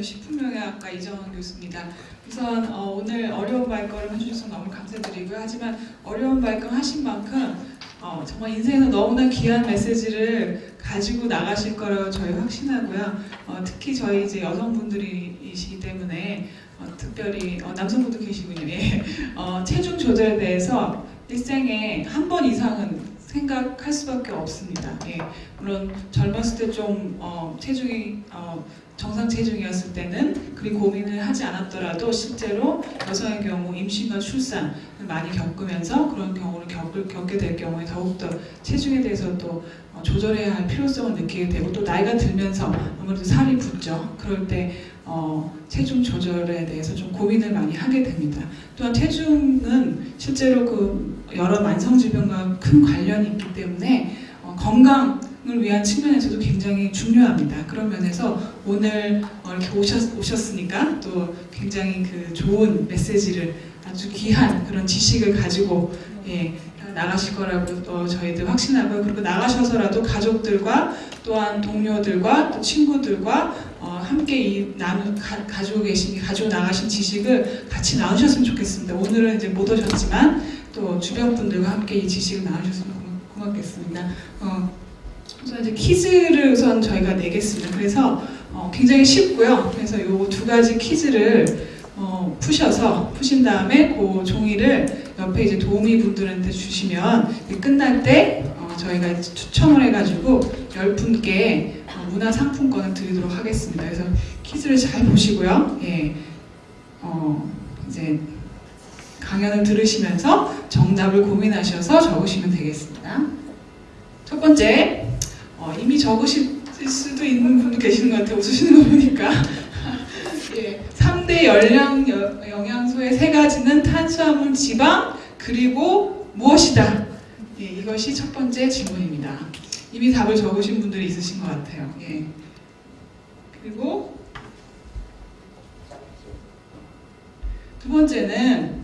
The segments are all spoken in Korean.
저는 식품영양학과 이정원 교수입니다. 우선 어, 오늘 어려운 발걸음 해주셔서 너무 감사드리고요. 하지만 어려운 발걸음 하신 만큼 어, 정말 인생에서 너무나 귀한 메시지를 가지고 나가실 거라고 저희 확신하고요. 어, 특히 저희 이제 여성분들이시기 때문에 어, 특별히 어, 남성분도 계시군요. 예. 어, 체중 조절에 대해서 일생에 한 번 이상은 생각할 수밖에 없습니다. 예. 물론 젊었을 때좀 어, 체중이 어, 정상 체중이었을 때는 그리 고민을 하지 않았더라도 실제로 여성의 경우 임신과 출산을 많이 겪으면서 그런 경우를 겪을, 겪게 될 경우에 더욱더 체중에 대해서 또 어, 조절해야 할 필요성을 느끼게 되고 또 나이가 들면서 아무래도 살이 붙죠. 그럴 때 어, 체중 조절에 대해서 좀 고민을 많이 하게 됩니다. 또한 체중은 실제로 그 여러 만성질병과 큰 관련이 있기 때문에 어, 건강 을 위한 측면에서도 굉장히 중요합니다. 그런 면에서 오늘 어, 이렇게 오셨, 오셨으니까 또 굉장히 그 좋은 메시지를 아주 귀한 그런 지식을 가지고 예, 나가실 거라고 어, 저희들 확신하고요. 그리고 나가셔서라도 가족들과 또한 동료들과 또 친구들과 어, 함께 이 나누 가, 가지고 계신 가지고 나가신 지식을 같이 나누셨으면 좋겠습니다. 오늘은 이제 못 오셨지만 또 주변 분들과 함께 이 지식을 나누셨으면 고맙겠습니다. 어, 우선 이제 퀴즈를 우선 저희가 내겠습니다. 그래서 어, 굉장히 쉽고요. 그래서 이 두 가지 퀴즈를 어, 푸셔서 푸신 다음에 그 종이를 옆에 이제 도우미 분들한테 주시면 끝날 때 어, 저희가 추첨을 해가지고 열 분께 어, 문화 상품권을 드리도록 하겠습니다. 그래서 퀴즈를 잘 보시고요. 예, 어, 이제 강연을 들으시면서 정답을 고민하셔서 적으시면 되겠습니다. 첫 번째, 어, 이미 적으실 수도 있는 분 계시는 것 같아요. 웃으시는 거 보니까. 예, 3대 열량 영양소의 세 가지는 탄수화물, 지방, 그리고 무엇이다? 예, 이것이 첫 번째 질문입니다. 이미 답을 적으신 분들이 있으신 것 같아요. 예. 그리고 두 번째는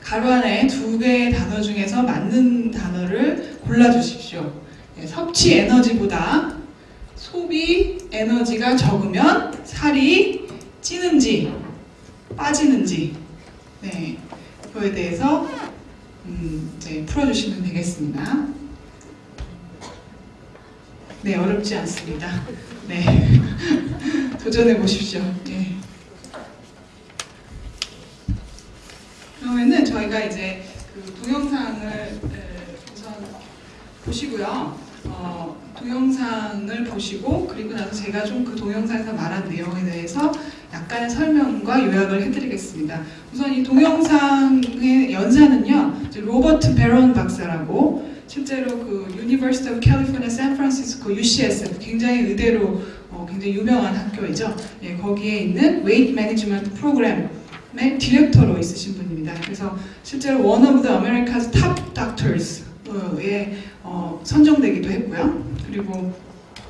가로 안에 두 개의 단어 중에서 맞는 단어를 골라주십시오. 예, 섭취 에너지보다 소비 에너지가 적으면 살이 찌는지 빠지는지 네, 그거에 대해서 음, 이제 풀어주시면 되겠습니다. 네, 어렵지 않습니다. 네, 도전해 보십시오. 네. 그러면은 저희가 이제 그 동영상을 우선 보시고요. 어, 동영상을 보시고 그리고 나서 제가 좀 그 동영상에서 말한 내용에 대해서 약간의 설명과 요약을 해드리겠습니다. 우선 이 동영상의 연사는요, 로버트 베론 박사라고 실제로 그 University of California, San Francisco, UCSF 굉장히 의대로 어, 굉장히 유명한 학교이죠. 예, 거기에 있는 Weight Management 프로그램의 디렉터로 있으신 분입니다. 그래서 실제로 One of the America's Top Doctors에 어, 선정되기도 했고요. 그리고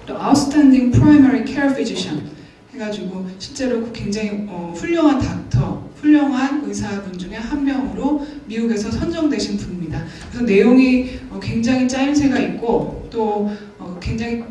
또 Outstanding Primary Care Physician 해가지고 실제로 굉장히 어, 훌륭한 닥터, 훌륭한 의사분 중에 한 명으로 미국에서 선정되신 분입니다. 그래서 내용이 어, 굉장히 짜임새가 있고 또 어, 굉장히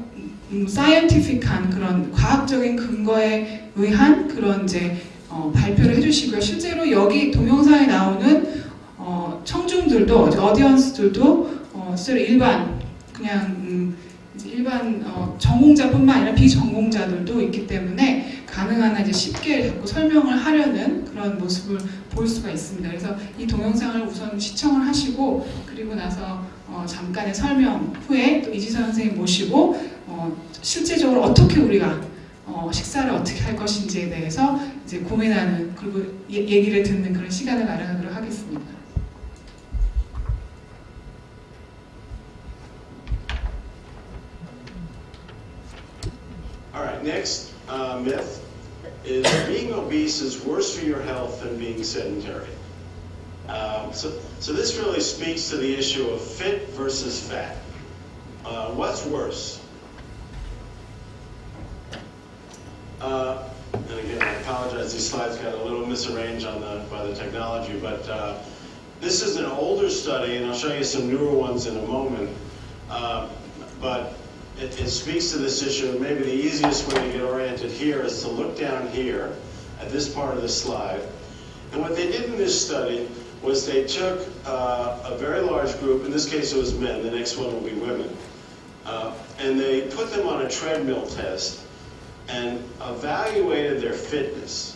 음, 사이언티픽한 그런 과학적인 근거에 의한 그런 이제 어, 발표를 해주시고요. 실제로 여기 동영상에 나오는 어, 청중들도 어디언스들도 어, 실제로 일반 그냥 음, 일반 어, 전공자뿐만 아니라 비전공자들도 있기 때문에 가능한 한 이제 쉽게 자꾸 설명을 하려는 그런 모습을 볼 수가 있습니다. 그래서 이 동영상을 우선 시청을 하시고 그리고 나서 어, 잠깐의 설명 후에 또 이지선 선생님 모시고 어, 실제적으로 어떻게 우리가 어, 식사를 어떻게 할 것인지에 대해서 이제 고민하는 그리고 예, 얘기를 듣는 그런 시간을 마련하도록 하겠습니다. All right, next uh, myth is being obese is worse for your health than being sedentary. Um, so, so this really speaks to the issue of fit versus fat. Uh, what's worse? Uh, and again, I apologize, these slides got a little misarranged on the, by the technology, but uh, this is an older study, and I'll show you some newer ones in a moment. Uh, but it, it speaks to this issue. Maybe the easiest way to get oriented here is to look down here at this part of the slide. And what they did in this study was they took uh, a very large group, in this case it was men, the next one will be women, uh, and they put them on a treadmill test and evaluated their fitness.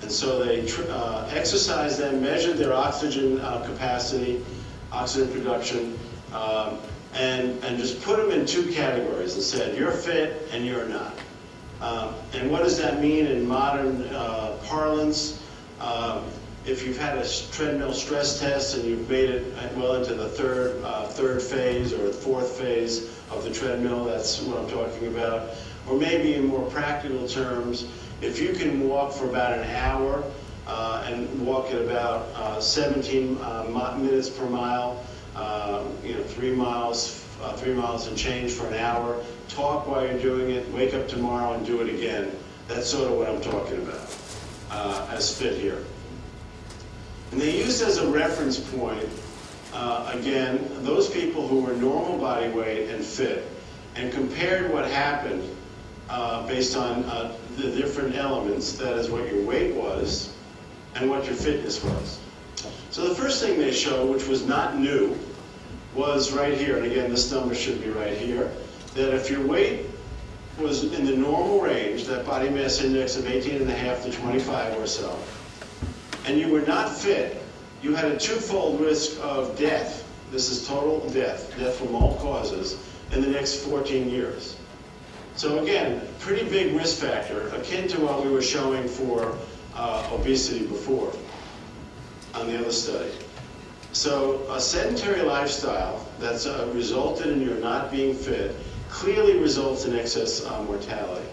And so they uh, exercised them, measured their oxygen uh, capacity, oxygen production, um, and, and just put them in two categories and said, you're fit and you're not. Um, and what does that mean in modern uh, parlance? Um, if you've had a treadmill stress test and you've made it uh, well into the third, uh, third phase or fourth phase of the treadmill, that's what I'm talking about. Or maybe in more practical terms, if you can walk for about an hour uh, and walk at about uh, 17 uh, minutes per mile, uh, you know, three miles, uh, three miles and change for an hour, talk while you're doing it, wake up tomorrow and do it again. That's sort of what I'm talking about uh, as fit here. And they used as a reference point, uh, again, those people who were normal body weight and fit, and compared what happened uh, based on uh, the different elements, that is what your weight was and what your fitness was. So the first thing they showed, which was not new, was right here, and again, this number should be right here, that if your weight was in the normal range, that body mass index of 18 and a half to 25 or so, and you were not fit, you had a twofold risk of death. This is total death, death from all causes, in the next 14 years. So again, pretty big risk factor, akin to what we were showing for uh, obesity before on the other study. So a sedentary lifestyle that's uh, resulted in your not being fit clearly results in excess uh, mortality.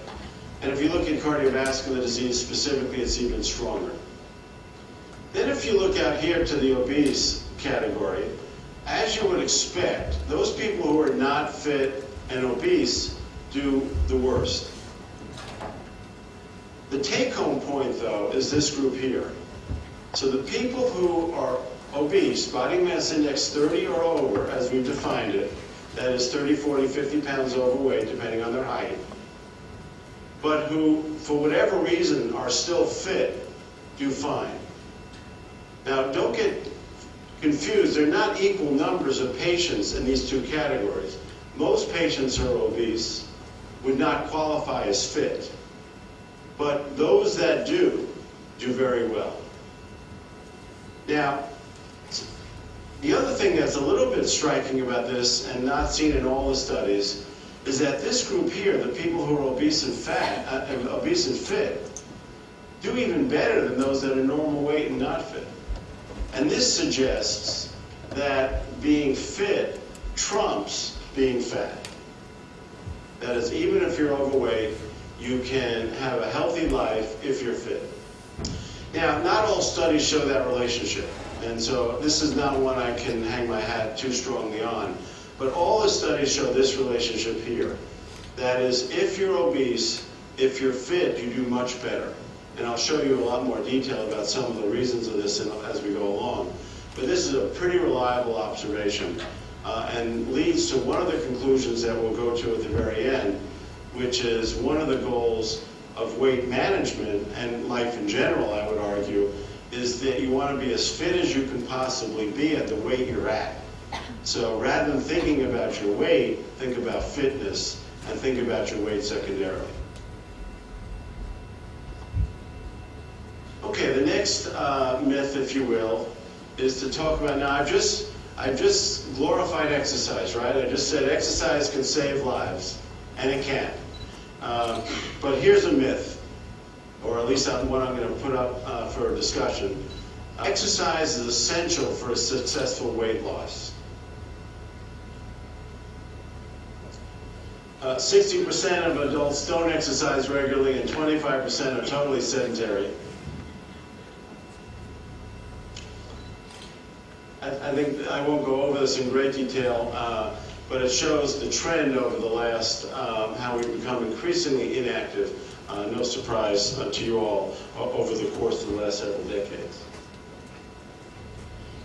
And if you look at cardiovascular disease specifically, it's even stronger. Then if you look out here to the obese category, as you would expect, those people who are not fit and obese do the worst. The take-home point, though, is this group here. So the people who are obese, body mass index 30 or over, as we've defined it, that is 30, 40, 50 pounds overweight, depending on their height, but who, for whatever reason, are still fit, do fine. Now, don't get confused. They're not equal numbers of patients in these two categories. Most patients who are obese would not qualify as fit. But those that do, do very well. Now, the other thing that's a little bit striking about this and not seen in all the studies is that this group here, the people who are obese and fat, uh, obese and fit, do even better than those that are normal weight and not fit. And this suggests that being fit trumps being fat. That is, even if you're overweight, you can have a healthy life if you're fit. Now, not all studies show that relationship, and so this is not one I can hang my hat too strongly on. But all the studies show this relationship here. That is, if you're obese, if you're fit, you do much better. And I'll show you a lot more detail about some of the reasons of this as we go along. But this is a pretty reliable observation uh, and leads to one of the conclusions that we'll go to at the very end, which is one of the goals of weight management and life in general, I would argue, is that you want to be as fit as you can possibly be at the weight you're at. So rather than thinking about your weight, think about fitness and think about your weight secondarily. Okay, the next uh, myth, if you will, is to talk about. Now, I've just I've just glorified exercise, right? I just said exercise can save lives, and it can. Uh, but here's a myth, or at least what I'm going to put up uh, for discussion. Exercise is essential for a successful weight loss. Uh, 60% of adults don't exercise regularly, and 25% are totally sedentary. I, I think I won't go over this in great detail, uh, but it shows the trend over the last, um, how we've become increasingly inactive. Uh, no surprise uh, to you all o- over the course of the last several decades.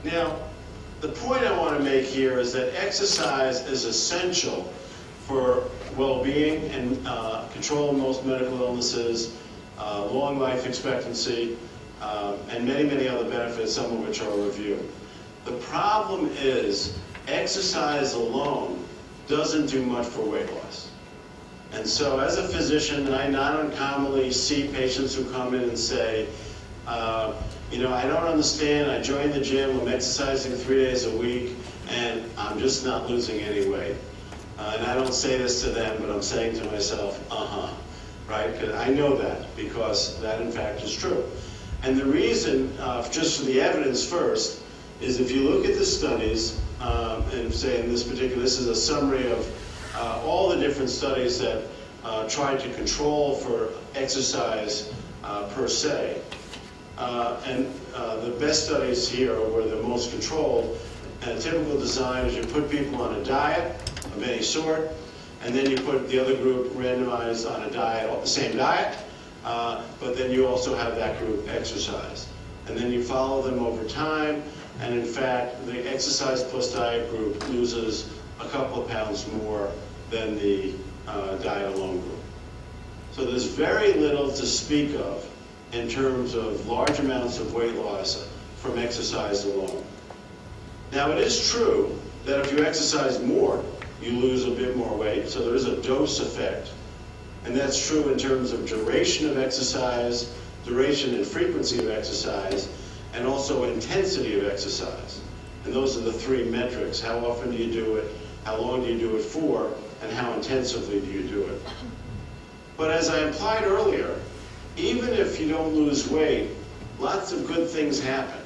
Now, the point I want to make here is that exercise is essential for well-being and uh, control of most medical illnesses, uh, long life expectancy, uh, and many, many other benefits, some of which I'll review. The problem is exercise alone doesn't do much for weight loss. And so as a physician, I not uncommonly see patients who come in and say, uh, you know, I don't understand, I joined the gym, I'm exercising three days a week, and I'm just not losing any weight. Uh, and I don't say this to them, but I'm saying to myself, uh-huh, right? Because I know that, because that in fact is true. And the reason, uh, just for the evidence first, is if you look at the studies, um, and say in this particular, this is a summary of uh, all the different studies that uh, tried to control for exercise uh, per se. Uh, and uh, the best studies here were the most controlled. And a typical design is you put people on a diet of any sort, and then you put the other group randomized on a diet, the same diet, uh, but then you also have that group exercise. And then you follow them over time, and in fact, the exercise plus diet group loses a couple of pounds more than the uh, diet alone group. So there's very little to speak of in terms of large amounts of weight loss from exercise alone. Now it is true that if you exercise more, you lose a bit more weight, so there is a dose effect. And that's true in terms of duration of exercise, duration and frequency of exercise, and also intensity of exercise. And those are the three metrics. How often do you do it? How long do you do it for? And how intensively do you do it? But as I implied earlier, even if you don't lose weight, lots of good things happen.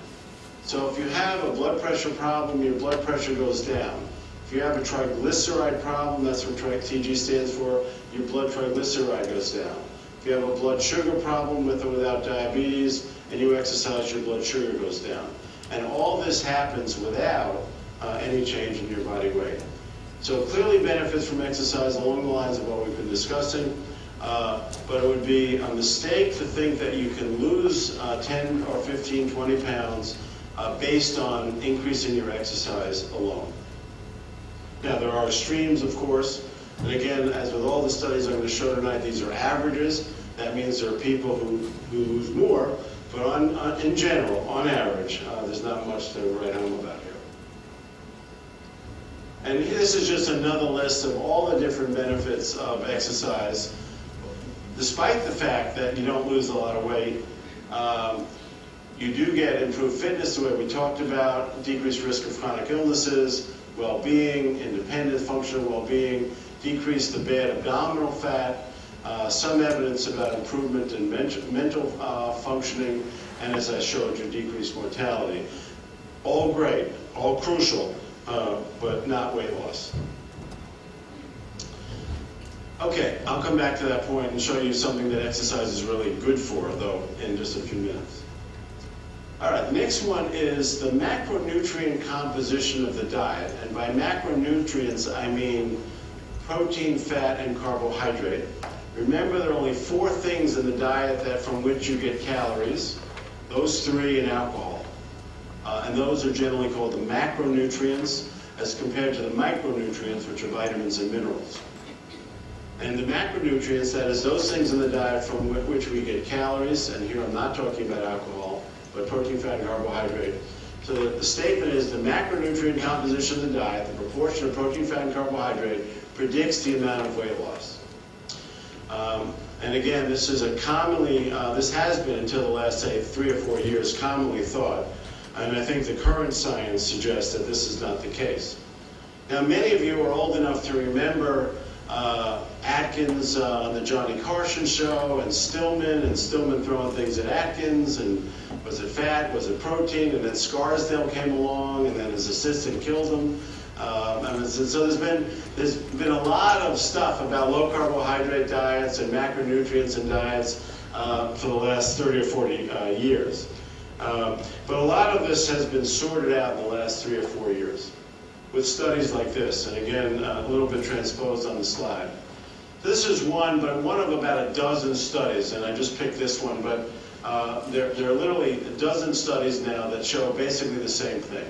So if you have a blood pressure problem, your blood pressure goes down. If you have a triglyceride problem, that's what TG stands for, your blood triglyceride goes down. If you have a blood sugar problem with or without diabetes, and you exercise, your blood sugar goes down. And all this happens without uh, any change in your body weight. So it clearly benefits from exercise along the lines of what we've been discussing. Uh, but it would be a mistake to think that you can lose uh, 10 or 15, 20 pounds uh, based on increasing your exercise alone. Now, there are extremes, of course, and again, as with all the studies I'm going to show tonight, these are averages. That means there are people who, who lose more, but on, on, in general, on average, uh, there's not much to write home about. And this is just another list of all the different benefits of exercise. Despite the fact that you don't lose a lot of weight, um, you do get improved fitness, the way we talked about, decreased risk of chronic illnesses, well-being, independent functional well-being, decrease the bad abdominal fat, uh, some evidence about improvement in mental, mental uh, functioning, and as I showed you, decreased mortality. All great, all crucial, uh, but not weight loss. Okay, I'll come back to that point and show you something that exercise is really good for, though, in just a few minutes. All right, the next one is the macronutrient composition of the diet. And by macronutrients, I mean protein, fat, and carbohydrate. Remember, there are only four things in the diet that from which you get calories. Those three and alcohol. Uh, and those are generally called the macronutrients as compared to the micronutrients, which are vitamins and minerals. And the macronutrients, that is those things in the diet from which we get calories, and here I'm not talking about alcohol, but protein, fat, and carbohydrate. So the, the statement is the macronutrient composition of the diet, the proportion of protein, fat, and carbohydrate, predicts the amount of weight loss. Um, and again, this is a commonly, uh, this has been until the last, say, three or four years, commonly thought. And I think the current science suggests that this is not the case. Now, many of you are old enough to remember uh, Atkins uh, on the Johnny Carson show, and Stillman, and Stillman throwing things at Atkins, and was it fat, was it protein, and then Scarsdale came along, and then his assistant killed him. Um, and so there's been there's been a lot of stuff about low carbohydrate diets and macronutrients and diets uh, for the last 30 or 40 uh, years. Um, but a lot of this has been sorted out in the last three or four years with studies like this, and again, uh, a little bit transposed on the slide. This is one, but one of about a dozen studies, and I just picked this one, but uh, there, there are literally a dozen studies now that show basically the same thing.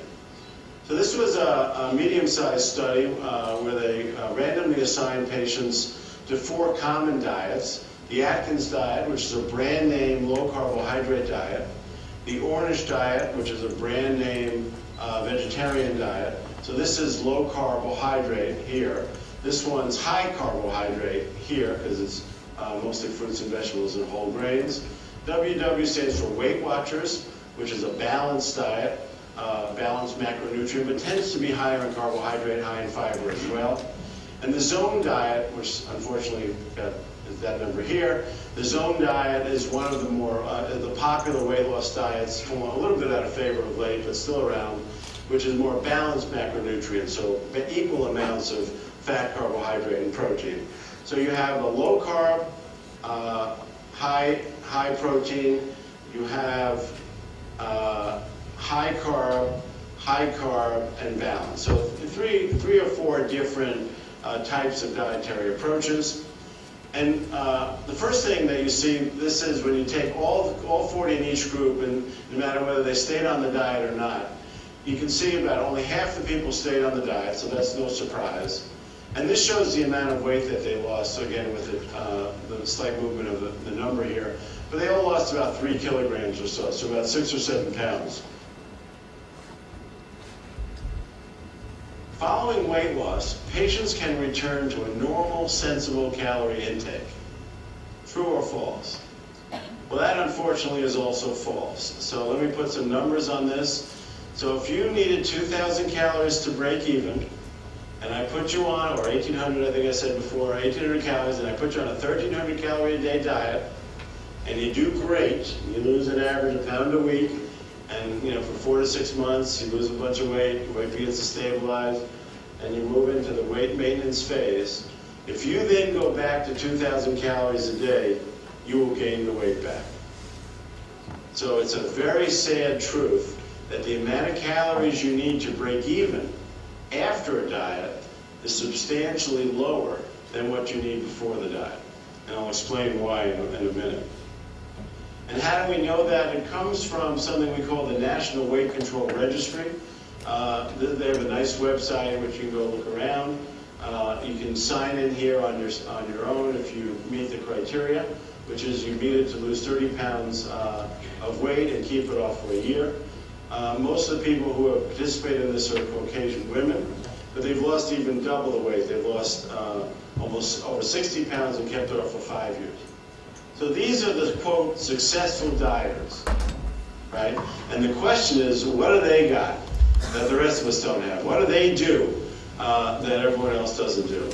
So this was a, a medium-sized study uh, where they uh, randomly assigned patients to four common diets. The Atkins diet, which is a brand name low carbohydrate diet. The Ornish diet, which is a brand name uh, vegetarian diet. So this is low carbohydrate here. This one's high carbohydrate here because it's uh, mostly fruits and vegetables and whole grains. WW stands for Weight Watchers, which is a balanced diet, uh, balanced macronutrient, but tends to be higher in carbohydrate, high in fiber as well. And the Zone diet, which unfortunately got that number here, the Zone diet is one of the more uh, the popular weight loss diets, a little bit out of favor of late, but still around, which is more balanced macronutrients, so equal amounts of fat, carbohydrate, and protein. So you have a low carb, uh, high high protein. You have uh, high carb, high carb, and balance. So three three or four different uh, types of dietary approaches. And uh, the first thing that you see, this is when you take all, all 40 in each group, and no matter whether they stayed on the diet or not, you can see about only half the people stayed on the diet, so that's no surprise. And this shows the amount of weight that they lost, so again with the, uh, the slight movement of the, the number here. But they all lost about three kilograms or so, so about six or seven pounds. Following weight loss, patients can return to a normal, sensible calorie intake. True or false? Well, that unfortunately is also false. So let me put some numbers on this. So if you needed 2,000 calories to break even, and I put you on, or 1,800, I think I said before, 1,800 calories, and I put you on a 1,300 calorie a day diet, and you do great, you lose an average of a pound a week, and you know for four to six months you lose a bunch of weight, your weight begins to stabilize, and you move into the weight maintenance phase. If you then go back to 2,000 calories a day, you will gain the weight back. So it's a very sad truth that the amount of calories you need to break even after a diet is substantially lower than what you need before the diet. And I'll explain why in a, in a minute. And how do we know that? It comes from something we call the National Weight Control Registry. Uh, they have a nice website in which you can go look around. Uh, you can sign in here on your, on your own if you meet the criteria, which is you it to lose 30 pounds uh, of weight and keep it off for a year. Uh, most of the people who have participated in this are Caucasian women, but they've lost even double the weight. They've lost uh, almost over 60 pounds and kept it off for five years. So these are the quote successful dieters, right? And the question is, what do they got that the rest of us don't have? What do they do uh, that everyone else doesn't do?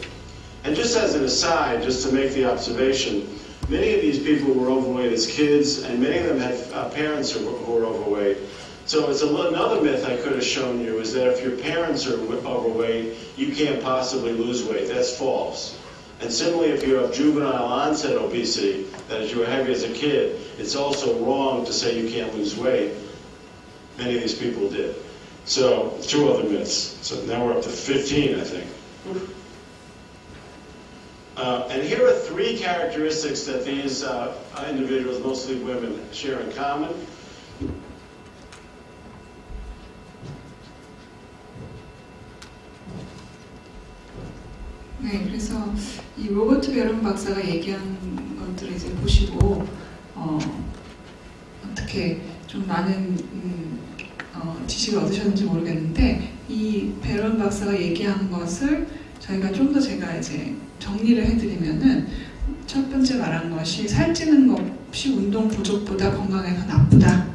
And just as an aside, just to make the observation, many of these people were overweight as kids, and many of them had uh, parents who were, who were overweight. So it's another myth I could have shown you is that if your parents are overweight, you can't possibly lose weight. That's false. And similarly, if you have juvenile onset obesity, that is you were heavy as a kid, it's also wrong to say you can't lose weight. Many of these people did. So two other myths. So now we're up to 15, I think. Uh, and here are three characteristics that these uh, individuals, mostly women, share in common. 네, 그래서 이 로버트 베론 박사가 얘기한 것들을 이제 보시고 어, 어떻게 좀 많은 음, 어, 지식을 얻으셨는지 모르겠는데 이 베론 박사가 얘기한 것을 저희가 좀 더 제가 이제 정리를 해드리면은 첫 번째 말한 것이 살찌는 것이 운동 부족보다 건강에 더 나쁘다.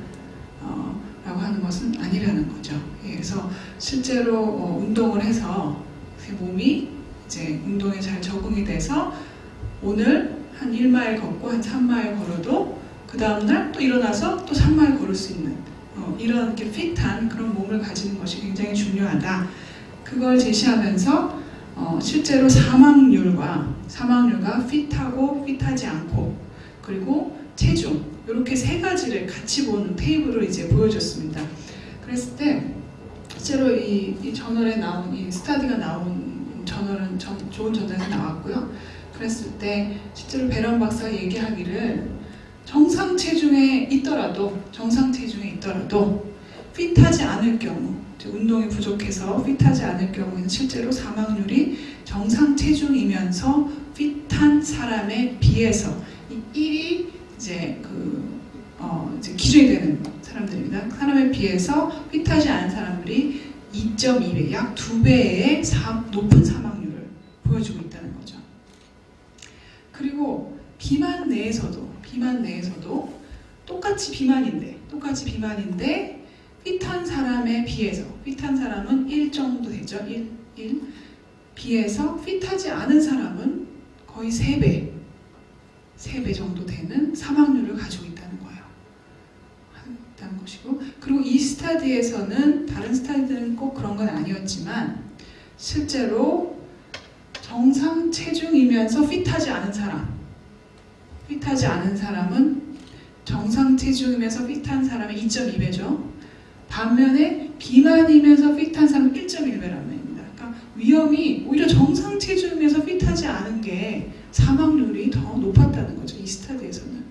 어, 라고 하는 것은 아니라는 거죠. 예, 그래서 실제로 어, 운동을 해서 제 몸이 이제 운동에 잘 적응이 돼서 오늘 한 1마일 걷고 한 3마일 걸어도 그 다음날 또 일어나서 또 3마일 걸을 수 있는 어, 이런 이렇게 핏한 그런 몸을 가지는 것이 굉장히 중요하다. 그걸 제시하면서 어, 실제로 사망률과 사망률과 핏하고 핏하지 않고 그리고 체중 이렇게 세 가지를 같이 보는 테이블을 이제 보여줬습니다. 그랬을 때 실제로 이, 이 저널에 나온 이 스타디가 나온 저널은 전, 좋은 저널에서 나왔고요. 그랬을 때 실제로 베런 박사가 얘기하기를 정상 체중에 있더라도 정상 체중에 있더라도 핏하지 않을 경우, 운동이 부족해서 핏하지 않을 경우에는 실제로 사망률이 정상 체중이면서 핏한 사람에 비해서 이 1이 이제 그 어, 이제 기준이 되는 사람들입니다. 사람에 비해서 핏하지 않은 사람들이 2.2배, 약 2배의 높은 사망률을 보여주고 있다는 거죠. 그리고 비만 내에서도 비만 내에서도 똑같이 비만인데 똑같이 비만인데 핏한 사람에 비해서 핏한 사람은 1 정도 되죠. 1, 1 비해서 핏하지 않은 사람은 거의 3배 3배 정도 되는 사망률을 가지고 거예요. 있다는 것이고 그리고 이 스타디에서는 다른 스타디들은 꼭 그런 건 아니었지만 실제로 정상 체중이면서 핏하지 않은 사람 핏하지 않은 사람은 정상 체중이면서 핏한 사람의 2.2배죠. 반면에 비만이면서 핏한 사람은 1.1배라는 얘기입니다. 그러니까 위험이 오히려 정상 체중이면서 핏하지 않은 게 사망률이 더 높았다는 거죠. 이 스타디에서는.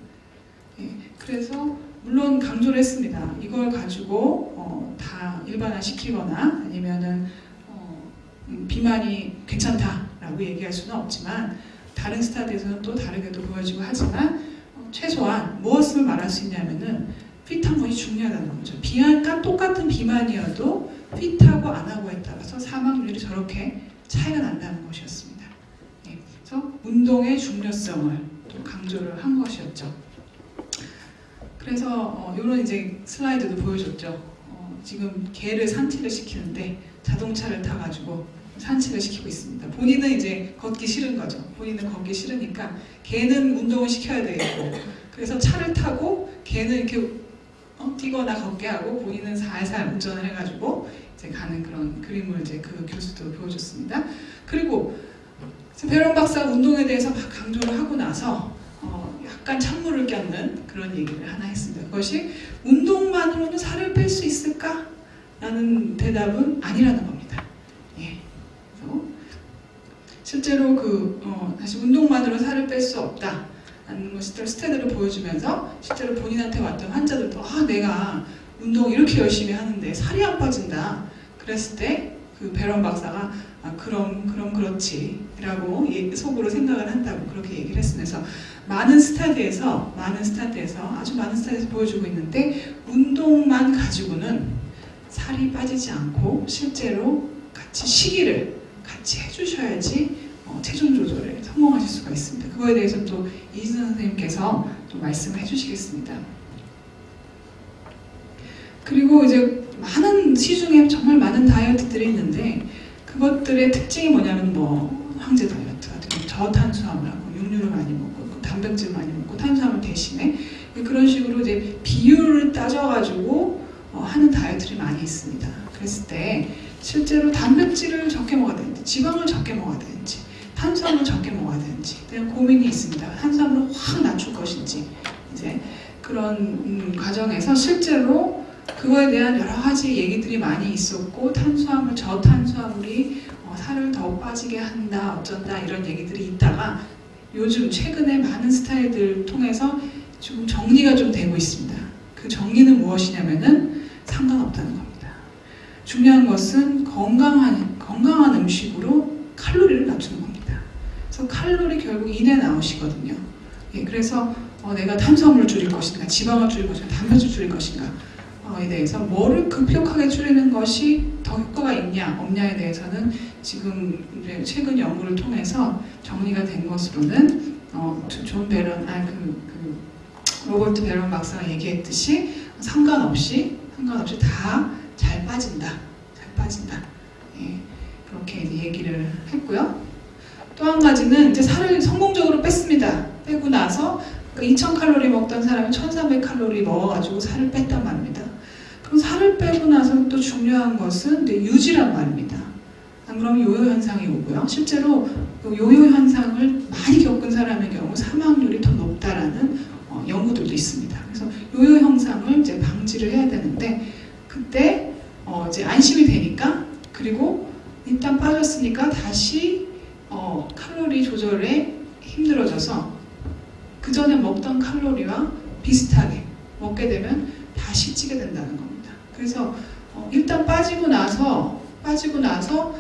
예, 그래서 물론 강조를 했습니다. 이걸 가지고 어, 다 일반화시키거나 아니면은 어, 음, 비만이 괜찮다라고 얘기할 수는 없지만 다른 스타디에서는 또 다르게도 보여지고 하지만 어, 최소한 무엇을 말할 수 있냐면은 것이 중요하다는 거죠. 비만과 똑같은 비만이어도 핏하고 안 하고에 따라서 사망률이 저렇게 차이가 난다는 것이었습니다. 예, 그래서 운동의 중요성을 또 강조를 한 것이었죠. 그래서 어, 이런 이제 슬라이드도 보여줬죠. 어, 지금 개를 산책을 시키는데 자동차를 타가지고 산책을 시키고 있습니다. 본인은 이제 걷기 싫은 거죠. 본인은 걷기 싫으니까 개는 운동을 시켜야 되겠고 그래서 차를 타고 개는 이렇게 어, 뛰거나 걷게 하고 본인은 살살 운전을 해가지고 이제 가는 그런 그림을 이제 그 교수도 보여줬습니다. 그리고 베런 박사 운동에 대해서 막 강조를 하고 나서 어, 약간 찬물을 꼈는 그런 얘기를 하나 했습니다. 그것이 운동만으로는 살을 뺄 수 있을까? 라는 대답은 아니라는 겁니다. 예. 실제로 그 어, 다시 운동만으로 살을 뺄 수 없다. 라는 것을 스테드를 보여주면서 실제로 본인한테 왔던 환자들도 아 내가 운동 이렇게 열심히 하는데 살이 안 빠진다. 그랬을 때 그 베런 박사가 아, 그럼 그럼 그렇지라고 속으로 생각을 한다고 그렇게 얘기를 했으면서 많은 스타디에서 많은 스타디에서 아주 많은 스타디에서 보여주고 있는데 운동만 가지고는 살이 빠지지 않고 실제로 같이 시기를 같이 해주셔야지 어, 체중 조절에 성공하실 수가 있습니다. 그거에 대해서 또 이진선 선생님께서 또 말씀을 해주시겠습니다. 그리고 이제 많은 시중에 정말 많은 다이어트들이 있는데 그것들의 특징이 뭐냐면 뭐 황제 다이어트 같은 경우 저탄수화물 하고 육류를 많이 먹고 단백질 많이 먹고 탄수화물 대신에 그런 식으로 이제 비율을 따져가지고 어, 하는 다이어트들이 많이 있습니다. 그랬을 때 실제로 단백질을 적게 먹어야 되는지 지방을 적게 먹어야 되는지 탄수화물을 적게 먹어야 되는지 그냥 고민이 있습니다. 탄수화물을 확 낮출 것인지 이제 그런 음, 과정에서 실제로 그거에 대한 여러 가지 얘기들이 많이 있었고 탄수화물 저탄수화물이 어, 살을 더 빠지게 한다 어쩐다 이런 얘기들이 있다가 요즘 최근에 많은 스타일들 통해서 좀 정리가 좀 되고 있습니다. 그 정리는 무엇이냐면은 상관없다는 겁니다. 중요한 것은 건강한 건강한 음식으로 칼로리를 낮추는 겁니다. 그래서 칼로리 결국 인에 나오시거든요. 예, 그래서 어, 내가 탄수화물을 줄일 것인가, 지방을 줄일 것인가, 단백질 줄일 것인가 에 대해서 뭐를 급격하게 줄이는 것이 더 효과가 있냐 없냐에 대해서는 지금 최근 연구를 통해서 정리가 된 것으로는 어, 존 베런 아그 그 로버트 베런 박사가 얘기했듯이 상관없이 상관없이 다 잘 빠진다 잘 빠진다. 예, 그렇게 얘기를 했고요. 또 한 가지는 이제 살을 성공적으로 뺐습니다. 빼고 나서 2000 칼로리 그 먹던 사람이 1300 칼로리 먹어가지고 살을 뺐단 말입니다 그럼 살을 빼고 나서 또 중요한 것은 유지란 말입니다. 안 그러면 요요 현상이 오고요. 실제로 그 요요 현상을 많이 겪은 사람의 경우 사망률이 더 높다라는 어, 연구들도 있습니다. 그래서 요요 현상을 이제 방지를 해야 되는데 그때 어, 이제 안심이 되니까 그리고 일단 빠졌으니까 다시 어, 칼로리 조절에 힘들어져서 그 전에 먹던 칼로리와 비슷하게 먹게 되면 다시 찌게 된다는 겁니다. 그래서 어, 일단 빠지고 나서 빠지고 나서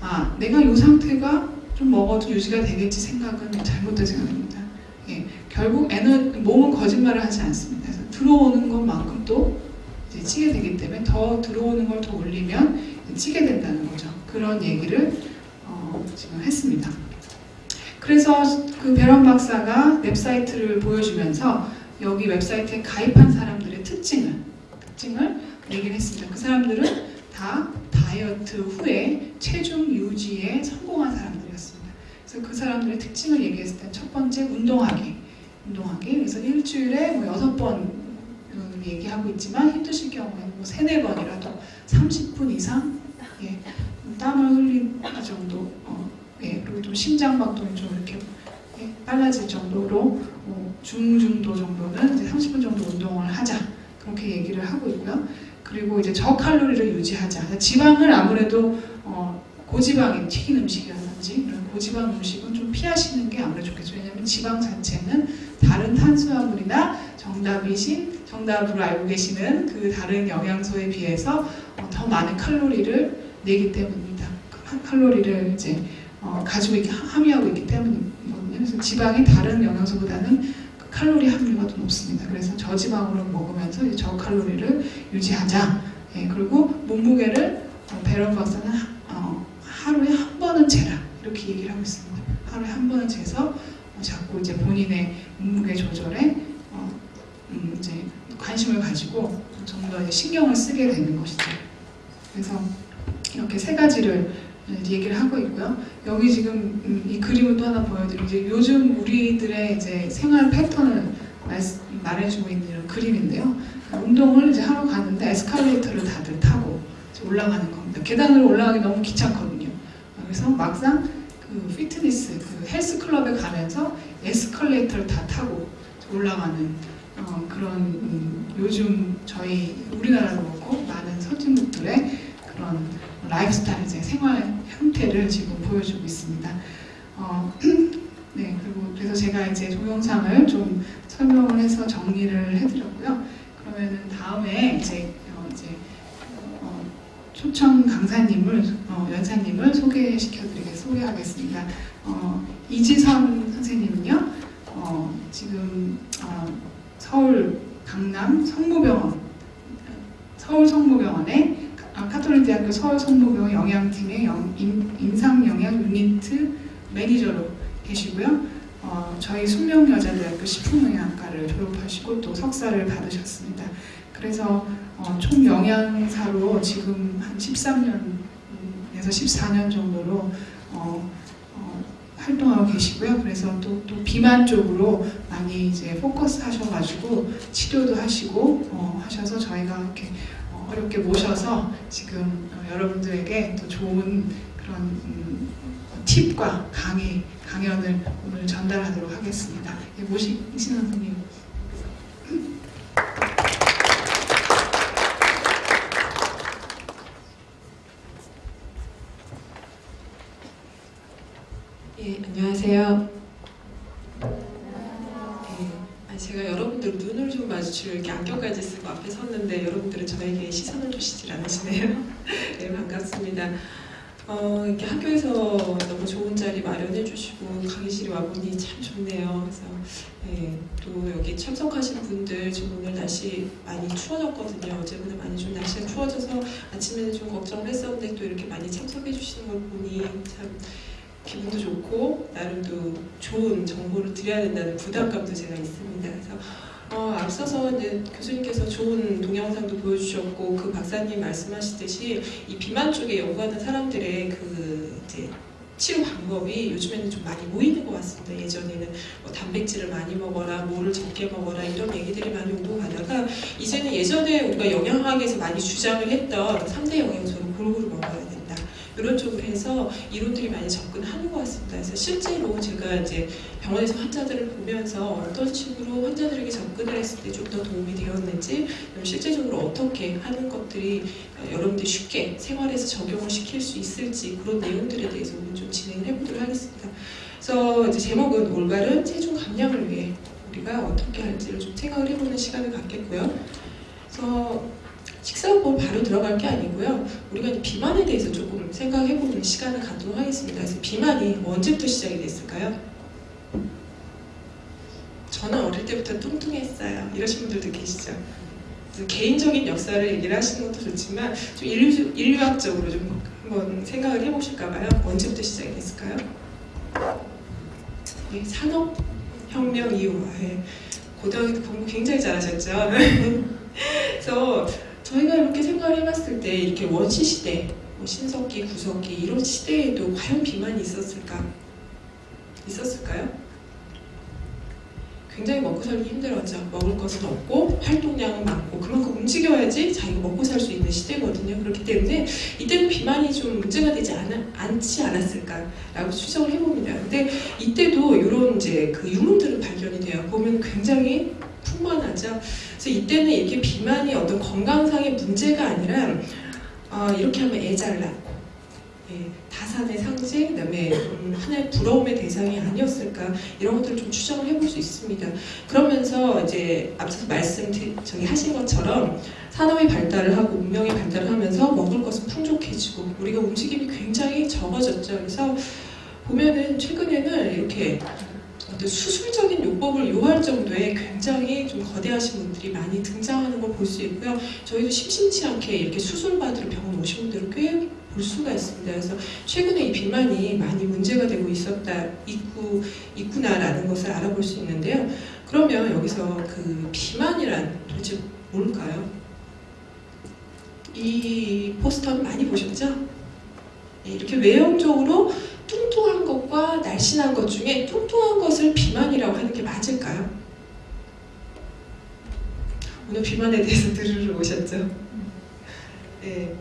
아 내가 이 상태가 좀 먹어도 유지가 되겠지 생각은 잘못된 생각입니다. 예, 결국 에너 몸은 거짓말을 하지 않습니다. 그래서 들어오는 것만큼 또 이제 찌게 되기 때문에 더 들어오는 걸 더 올리면 찌게 된다는 거죠. 그런 얘기를 어, 지금 했습니다. 그래서 그 베런 박사가 웹사이트를 보여주면서 여기 웹사이트에 가입한 사람들의 특징을 특징을 얘기를 했습니다. 그 사람들은 다 다이어트 후에 체중 유지에 성공한 사람들이었습니다. 그래서 그 사람들의 특징을 얘기했을 때 첫 번째 운동하기, 운동하기. 그래서 일주일에 뭐 여섯 번 음, 얘기하고 있지만 힘드실 경우에는 뭐 세네 번이라도 30분 이상 예, 땀을 흘릴 정도 어, 예, 그리고 좀 심장박동이 좀 이렇게 예, 빨라질 정도로 어, 중중도 정도는 이제 30분 정도 운동을 하자 그렇게 얘기를 하고 있고요. 그리고 이제 저칼로리를 유지하자. 지방을 아무래도 어, 고지방인 튀긴 음식이라든지 그런 고지방 음식은 좀 피하시는 게 아무래도 좋겠죠. 왜냐하면 지방 자체는 다른 탄수화물이나 정답이신 정답으로 알고 계시는 그 다른 영양소에 비해서 어, 더 많은 칼로리를 내기 때문입니다. 그 칼로리를 이제 어, 가지고 있기 함유하고 있기 때문이거든요. 그래서 지방이 다른 영양소보다는 그 칼로리 함유가 더 높습니다. 그래서 저지방으로 먹으면서 저칼로리를 유지하자. 예, 그리고 몸무게를 어, 베런 박사는 하, 어, 하루에 한 번은 재라 이렇게 얘기를 하고 있습니다. 하루에 한 번은 재서 어, 자꾸 이제 본인의 몸무게 조절에 어, 음, 이제 관심을 가지고 좀 더 신경을 쓰게 되는 것이죠. 그래서 이렇게 세 가지를 얘기를 하고 있고요. 여기 지금 음, 이 그림을 또 하나 보여드리고 요즘 우리들의 이제 생활 패턴을 말, 말해주고 있는 이런 그림인데요. 운동을 이제 하러 가는데 에스컬레이터를 다들 타고 올라가는 겁니다. 계단으로 올라가기 너무 귀찮거든요. 그래서 막상 그 피트니스, 그 헬스 클럽에 가면서 에스컬레이터를 다 타고 올라가는 어, 그런 음, 요즘 저희 우리나라도 그렇고 많은 선진국들의 그런 라이프스타일, 이제 생활 형태를 지금 보여주고 있습니다. 어, 네, 그리고 그래서 제가 이제 동영상을 좀 설명을 해서 정리를 해드렸고요. 그러면은 다음에 이제 어, 이제 어, 초청 강사님을 어, 연사님을 소개시켜드리겠 소개하겠습니다. 어, 이지선 선생님은요, 어, 지금 어, 서울 강남 성모병원 서울 성모병원에 아, 카톨릭 대학교 서울 성모병원 영양팀의 영, 임, 임상영양 unit manager로 계시고요. 어, 저희 숙명여자대학교 식품영양과를 졸업하시고 또 석사를 받으셨습니다. 그래서 어, 총 영양사로 지금 한 13년에서 14년 정도로 어, 어, 활동하고 계시고요. 그래서 또, 또 비만 쪽으로 많이 이제 포커스 하셔가지고 치료도 하시고 어, 하셔서 저희가 이렇게 어, 어렵게 모셔서 지금 어, 여러분들에게 또 좋은 그런 음, 팁과 강의, 강연을 오늘 전달하도록 하겠습니다. 예, 모신 선생님. 예, 안녕하세요. 제가 여러분들 눈을 좀 마주치려 이렇게 안경까지 쓰고 앞에 섰는데 여러분들은 저에게 시선을 주시질 않으시네요. 네, 반갑습니다. 어, 이렇게 학교에서 너무 좋은 자리 마련해 주시고 강의실에 와보니 참 좋네요. 그래서 예, 또 여기 참석하신 분들 지금 오늘 날씨 많이 추워졌거든요. 어제보다 많이 좀 날씨가 추워져서 아침에는 좀 걱정을 했었는데 또 이렇게 많이 참석해 주시는 걸 보니 참 기분도 좋고 나름도 좋은 정보를 드려야 된다는 부담감도 제가 있습니다. 그래서 어, 앞서서 이제 교수님께서 좋은 동영상도 보여주셨고 그 박사님 말씀하시듯이 이 비만 쪽에 연구하는 사람들의 그 이제 치료 방법이 요즘에는 좀 많이 모이는 것 같습니다. 예전에는 뭐 단백질을 많이 먹어라, 뭐를 적게 먹어라 이런 얘기들이 많이 오고 가다가 이제는 예전에 우리가 영양학에서 많이 주장을 했던 3대 영양소를 골고루 먹어야 이런 쪽으로 해서 이론들이 많이 접근하는 것 같습니다. 그래서 실제로 제가 이제 병원에서 환자들을 보면서 어떤 식으로 환자들에게 접근을 했을 때 좀 더 도움이 되었는지 실제적으로 어떻게 하는 것들이 여러분들이 쉽게 생활에서 적용을 시킬 수 있을지 그런 내용들에 대해서 오늘 좀 진행을 해보도록 하겠습니다. 그래서 이제 제목은 올바른 체중 감량을 위해 우리가 어떻게 할지를 좀 생각을 해보는 시간을 갖겠고요. 그래서 식사 후보 바로 들어갈 게 아니고요. 우리가 비만에 대해서 조금 생각해보는 시간을 갖도록 하겠습니다. 그래서 비만이 언제부터 시작이 됐을까요? 저는 어릴 때부터 뚱뚱했어요. 이러신 분들도 계시죠. 개인적인 역사를 얘기를 하시는 것도 좋지만 좀 인류, 인류학적으로 좀 한번 생각을 해보실까봐요. 언제부터 시작이 됐을까요? 예, 산업혁명 이후 예, 고등학교 때 공부 굉장히 잘하셨죠. 그래서 저희가 이렇게 생각을 해봤을 때 이렇게 원시 시대, 뭐 신석기, 구석기 이런 시대에도 과연 비만이 있었을까? 있었을까요? 굉장히 먹고 살기 힘들었죠. 먹을 것은 없고 활동량은 많고 그만큼 움직여야지 자기가 먹고 살 수 있는 시대거든요. 그렇기 때문에 이때는 비만이 좀 문제가 되지 않, 않지 않았을까라고 추정을 해봅니다. 근데 이때도 이런 이제 그 유물들은 발견이 돼요. 보면 굉장히 풍만하죠. 그래서 이때는 이렇게 비만이 어떤 건강상의 문제가 아니라 어, 이렇게 하면 애잘 낳고 예, 다산의 상징, 그다음에 음, 하나의 부러움의 대상이 아니었을까 이런 것들을 좀 추정을 해볼 수 있습니다. 그러면서 이제 앞서서 말씀 드- 저기 하신 것처럼 산업이 발달을 하고 문명이 발달을 하면서 먹을 것은 풍족해지고 우리가 움직임이 굉장히 적어졌죠. 그래서 보면은 최근에는 이렇게 어떤 수술적인 요법을 요할 정도의 굉장히 좀 거대하신 분들이 많이 등장하는 걸 볼 수 있고요. 저희도 심심치 않게 이렇게 수술 받으러 병원 오신 분들을 꽤 볼 수가 있습니다. 그래서 최근에 이 비만이 많이 문제가 되고 있었다, 있구, 있구나라는 것을 알아볼 수 있는데요. 그러면 여기서 그 비만이란 도대체 뭘까요? 이 포스터는 많이 보셨죠? 네, 이렇게 외형적으로 뚱뚱한 것과 날씬한 것 중에 뚱뚱한 것을 비만이라고 하는 게 맞을까요? 오늘 비만에 대해서 들으러 오셨죠? 네,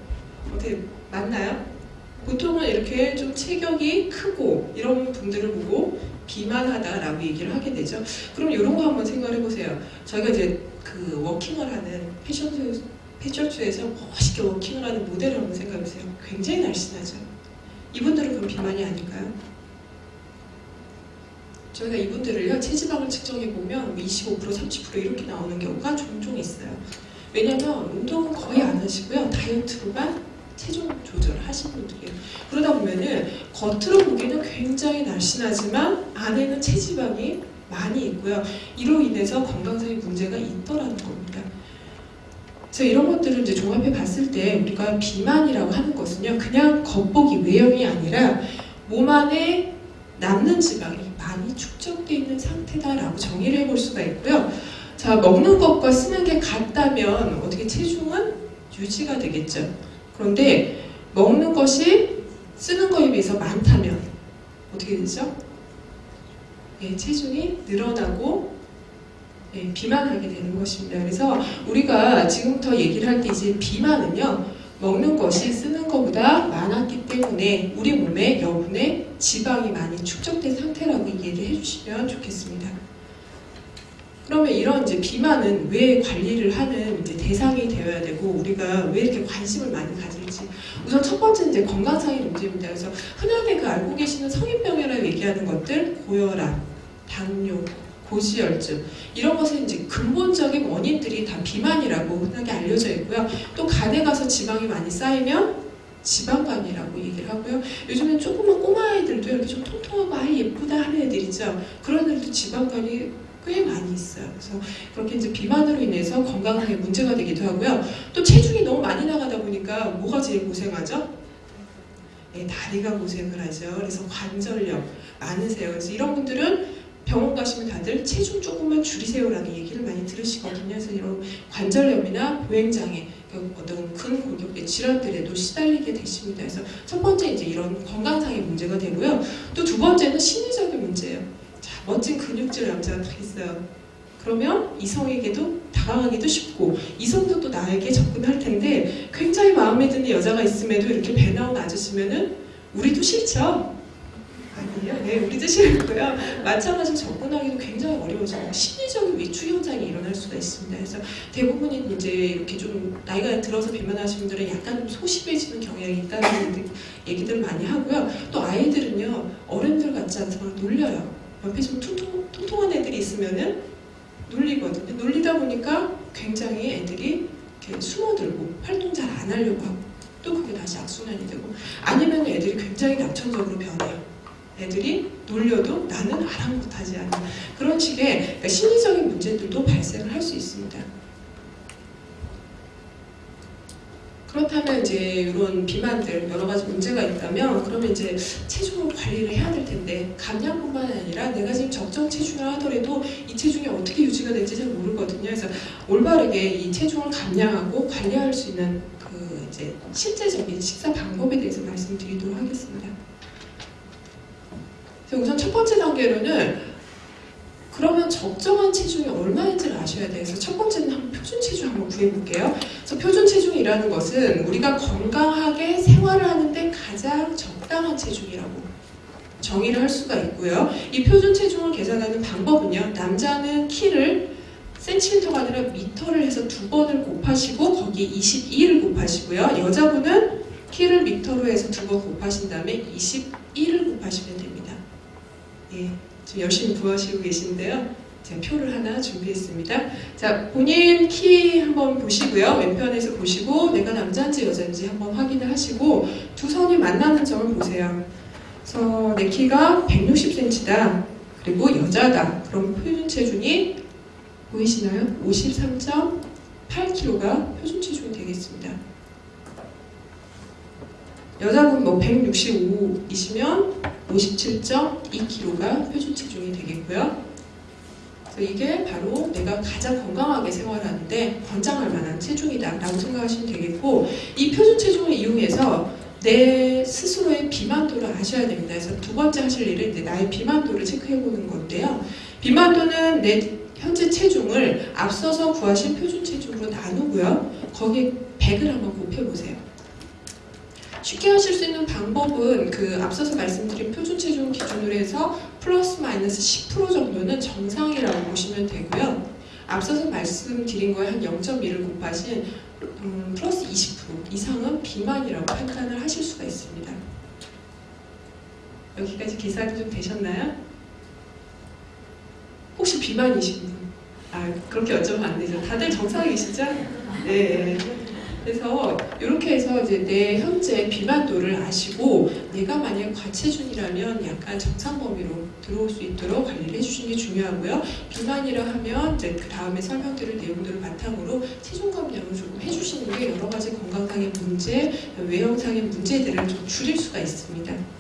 어떻게 맞나요? 보통은 이렇게 좀 체격이 크고 이런 분들을 보고 비만하다라고 얘기를 하게 되죠. 그럼 이런 거 한번 생각을 해보세요. 저희가 이제 그 워킹을 하는 패션쇼, 패션쇼에서 멋있게 워킹을 하는 모델을 한번 생각해 보세요. 굉장히 날씬하죠. 이분들은 그럼 비만이 아닐까요? 저희가 이분들을요 체지방을 측정해 보면 25% 30% 이렇게 나오는 경우가 종종 있어요. 왜냐하면 운동은 거의 안 하시고요 다이어트로만 체중 조절을 하시는 분들이에요. 그러다 보면은 겉으로 보기에는 굉장히 날씬하지만 안에는 체지방이 많이 있고요. 이로 인해서 건강상의 문제가 있더라는 겁니다. 그래서 이런 것들을 이제 종합해 봤을 때 우리가 비만이라고 하는 것은요, 그냥 겉보기 외형이 아니라 몸 안에 남는 지방이 많이 축적되어 있는 상태다라고 정의를 해볼 수가 있고요. 자, 먹는 것과 쓰는 게 같다면 어떻게 체중은 유지가 되겠죠. 그런데 먹는 것이 쓰는 거에 비해서 많다면 어떻게 되죠? 예, 체중이 늘어나고 예, 비만하게 되는 것입니다. 그래서 우리가 지금부터 얘기를 할 때 이제 비만은요, 먹는 것이 쓰는 것보다 많았기 때문에 우리 몸에 여분의 지방이 많이 축적된 상태라고 이해를 해주시면 좋겠습니다. 그러면 이런 이제 비만은 왜 관리를 하는 대상이 되어야 되고 우리가 왜 이렇게 관심을 많이 가질지 우선 첫 번째 이제 건강상의 문제입니다. 그래서 흔하게 그 알고 계시는 성인병이라고 얘기하는 것들 고혈압, 당뇨, 고지혈증 이런 것은 이제 근본적인 원인들이 다 비만이라고 흔하게 알려져 있고요. 또 간에 가서 지방이 많이 쌓이면 지방간이라고 얘기를 하고요. 요즘엔 조그만 꼬마 아이들도 이렇게 좀 통통하고 아이 예쁘다 하는 애들 있죠. 그런 애들도 지방간이 꽤 많이 있어요. 그래서 그렇게 이제 비만으로 인해서 건강상의 문제가 되기도 하고요. 또 체중이 너무 많이 나가다 보니까 뭐가 제일 고생하죠? 네, 다리가 고생을 하죠. 그래서 관절염 많으세요. 그래서 이런 분들은 병원 가시면 다들 체중 조금만 줄이세요라는 얘기를 많이 들으시거든요. 그래서 이런 관절염이나 보행장애, 그 어떤 근골격계 질환들에도 시달리게 되십니다. 그래서 첫 번째 이제 이런 건강상의 문제가 되고요. 또 두 번째는 심리적인 문제예요. 자, 멋진 근육질 남자가 딱 있어요. 그러면 이성에게도 다가가기도 쉽고 이성도 또 나에게 접근할 텐데 굉장히 마음에 드는 여자가 있음에도 이렇게 배 나온 아저씨면은 우리도 싫죠. 아니요, 네, 우리도 싫고요. 마찬가지로 접근하기도 굉장히 어려워져요. 심리적인 위축 현상이 일어날 수가 있습니다. 그래서 대부분이 이제 이렇게 좀 나이가 들어서 비만하신 분들은 약간 좀 소심해지는 경향이 있다는 얘기들 많이 하고요. 또 아이들은요, 어른들 같지 않아서 막 놀려요. 옆에 좀 통통, 통통한 애들이 있으면은 놀리거든요. 놀리다 보니까 굉장히 애들이 이렇게 숨어들고 활동 잘 안 하려고 하고 또 그게 다시 악순환이 되고 아니면 애들이 굉장히 낙천적으로 변해요. 애들이 놀려도 나는 아랑곳하지 않는 그런 식의 그러니까 심리적인 문제들도 발생을 할 수 있습니다. 그렇다면 이제 이런 비만들 여러 가지 문제가 있다면 그러면 이제 체중을 관리를 해야 될 텐데 감량뿐만 아니라 내가 지금 적정 체중을 하더라도 이 체중이 어떻게 유지가 될지 잘 모르거든요. 그래서 올바르게 이 체중을 감량하고 관리할 수 있는 그 이제 실제적인 식사 방법에 대해서 말씀드리도록 하겠습니다. 우선 첫 번째 단계로는 그러면 적정한 체중이 얼마인지를 아셔야 돼요. 그래서 첫 번째는 한번 표준 체중 한번 구해볼게요. 그래서 표준 체중이라는 것은 우리가 건강하게 생활을 하는데 가장 적당한 체중이라고 정의를 할 수가 있고요. 이 표준 체중을 계산하는 방법은요. 남자는 키를 센티미터가 아니라 미터를 해서 두 번을 곱하시고 거기에 22를 곱하시고요. 여자분은 키를 미터로 해서 두 번 곱하신 다음에 21을 곱하시면 됩니다. 예, 지금 열심히 구하시고 계신데요. 제가 표를 하나 준비했습니다. 자, 본인 키 한번 보시고요. 왼편에서 보시고 내가 남자인지 여자인지 한번 확인을 하시고 두 선이 만나는 점을 보세요. 그래서 내 키가 160cm다. 그리고 여자다. 그럼 표준 체중이 보이시나요? 53.8kg가 표준 체중이 되겠습니다. 여자분 뭐 165이시면 57.2kg가 표준 체중이 되겠고요. 그래서 이게 바로 내가 가장 건강하게 생활하는데 권장할 만한 체중이다 라고 생각하시면 되겠고 이 표준 체중을 이용해서 내 스스로의 비만도를 아셔야 됩니다. 그래서 두 번째 하실 일은 나의 비만도를 체크해 보는 건데요. 비만도는 내 현재 체중을 앞서서 구하신 표준 체중으로 나누고요. 거기에 100을 한번 곱해보세요. 쉽게 하실 수 있는 방법은 그 앞서서 말씀드린 표준 체중 기준으로 해서 플러스 마이너스 10% 정도는 정상이라고 보시면 되고요. 앞서서 말씀드린 거에 한 0.1을 곱하신 음, 플러스 20% 이상은 비만이라고 판단을 하실 수가 있습니다. 여기까지 계산이 좀 되셨나요? 혹시 비만이신 분? 아 그렇게 여쭤보면 안 되죠. 다들 정상이시죠? 네. 그래서 이렇게 해서 이제 내 현재 비만도를 아시고 내가 만약 과체중이라면 약간 정상 범위로 들어올 수 있도록 관리를 해주시는 게 중요하고요. 비만이라 하면 이제 그 다음에 설명드릴 내용들을 바탕으로 체중 감량을 조금 해주시는 게 여러 가지 건강상의 문제, 외형상의 문제들을 좀 줄일 수가 있습니다.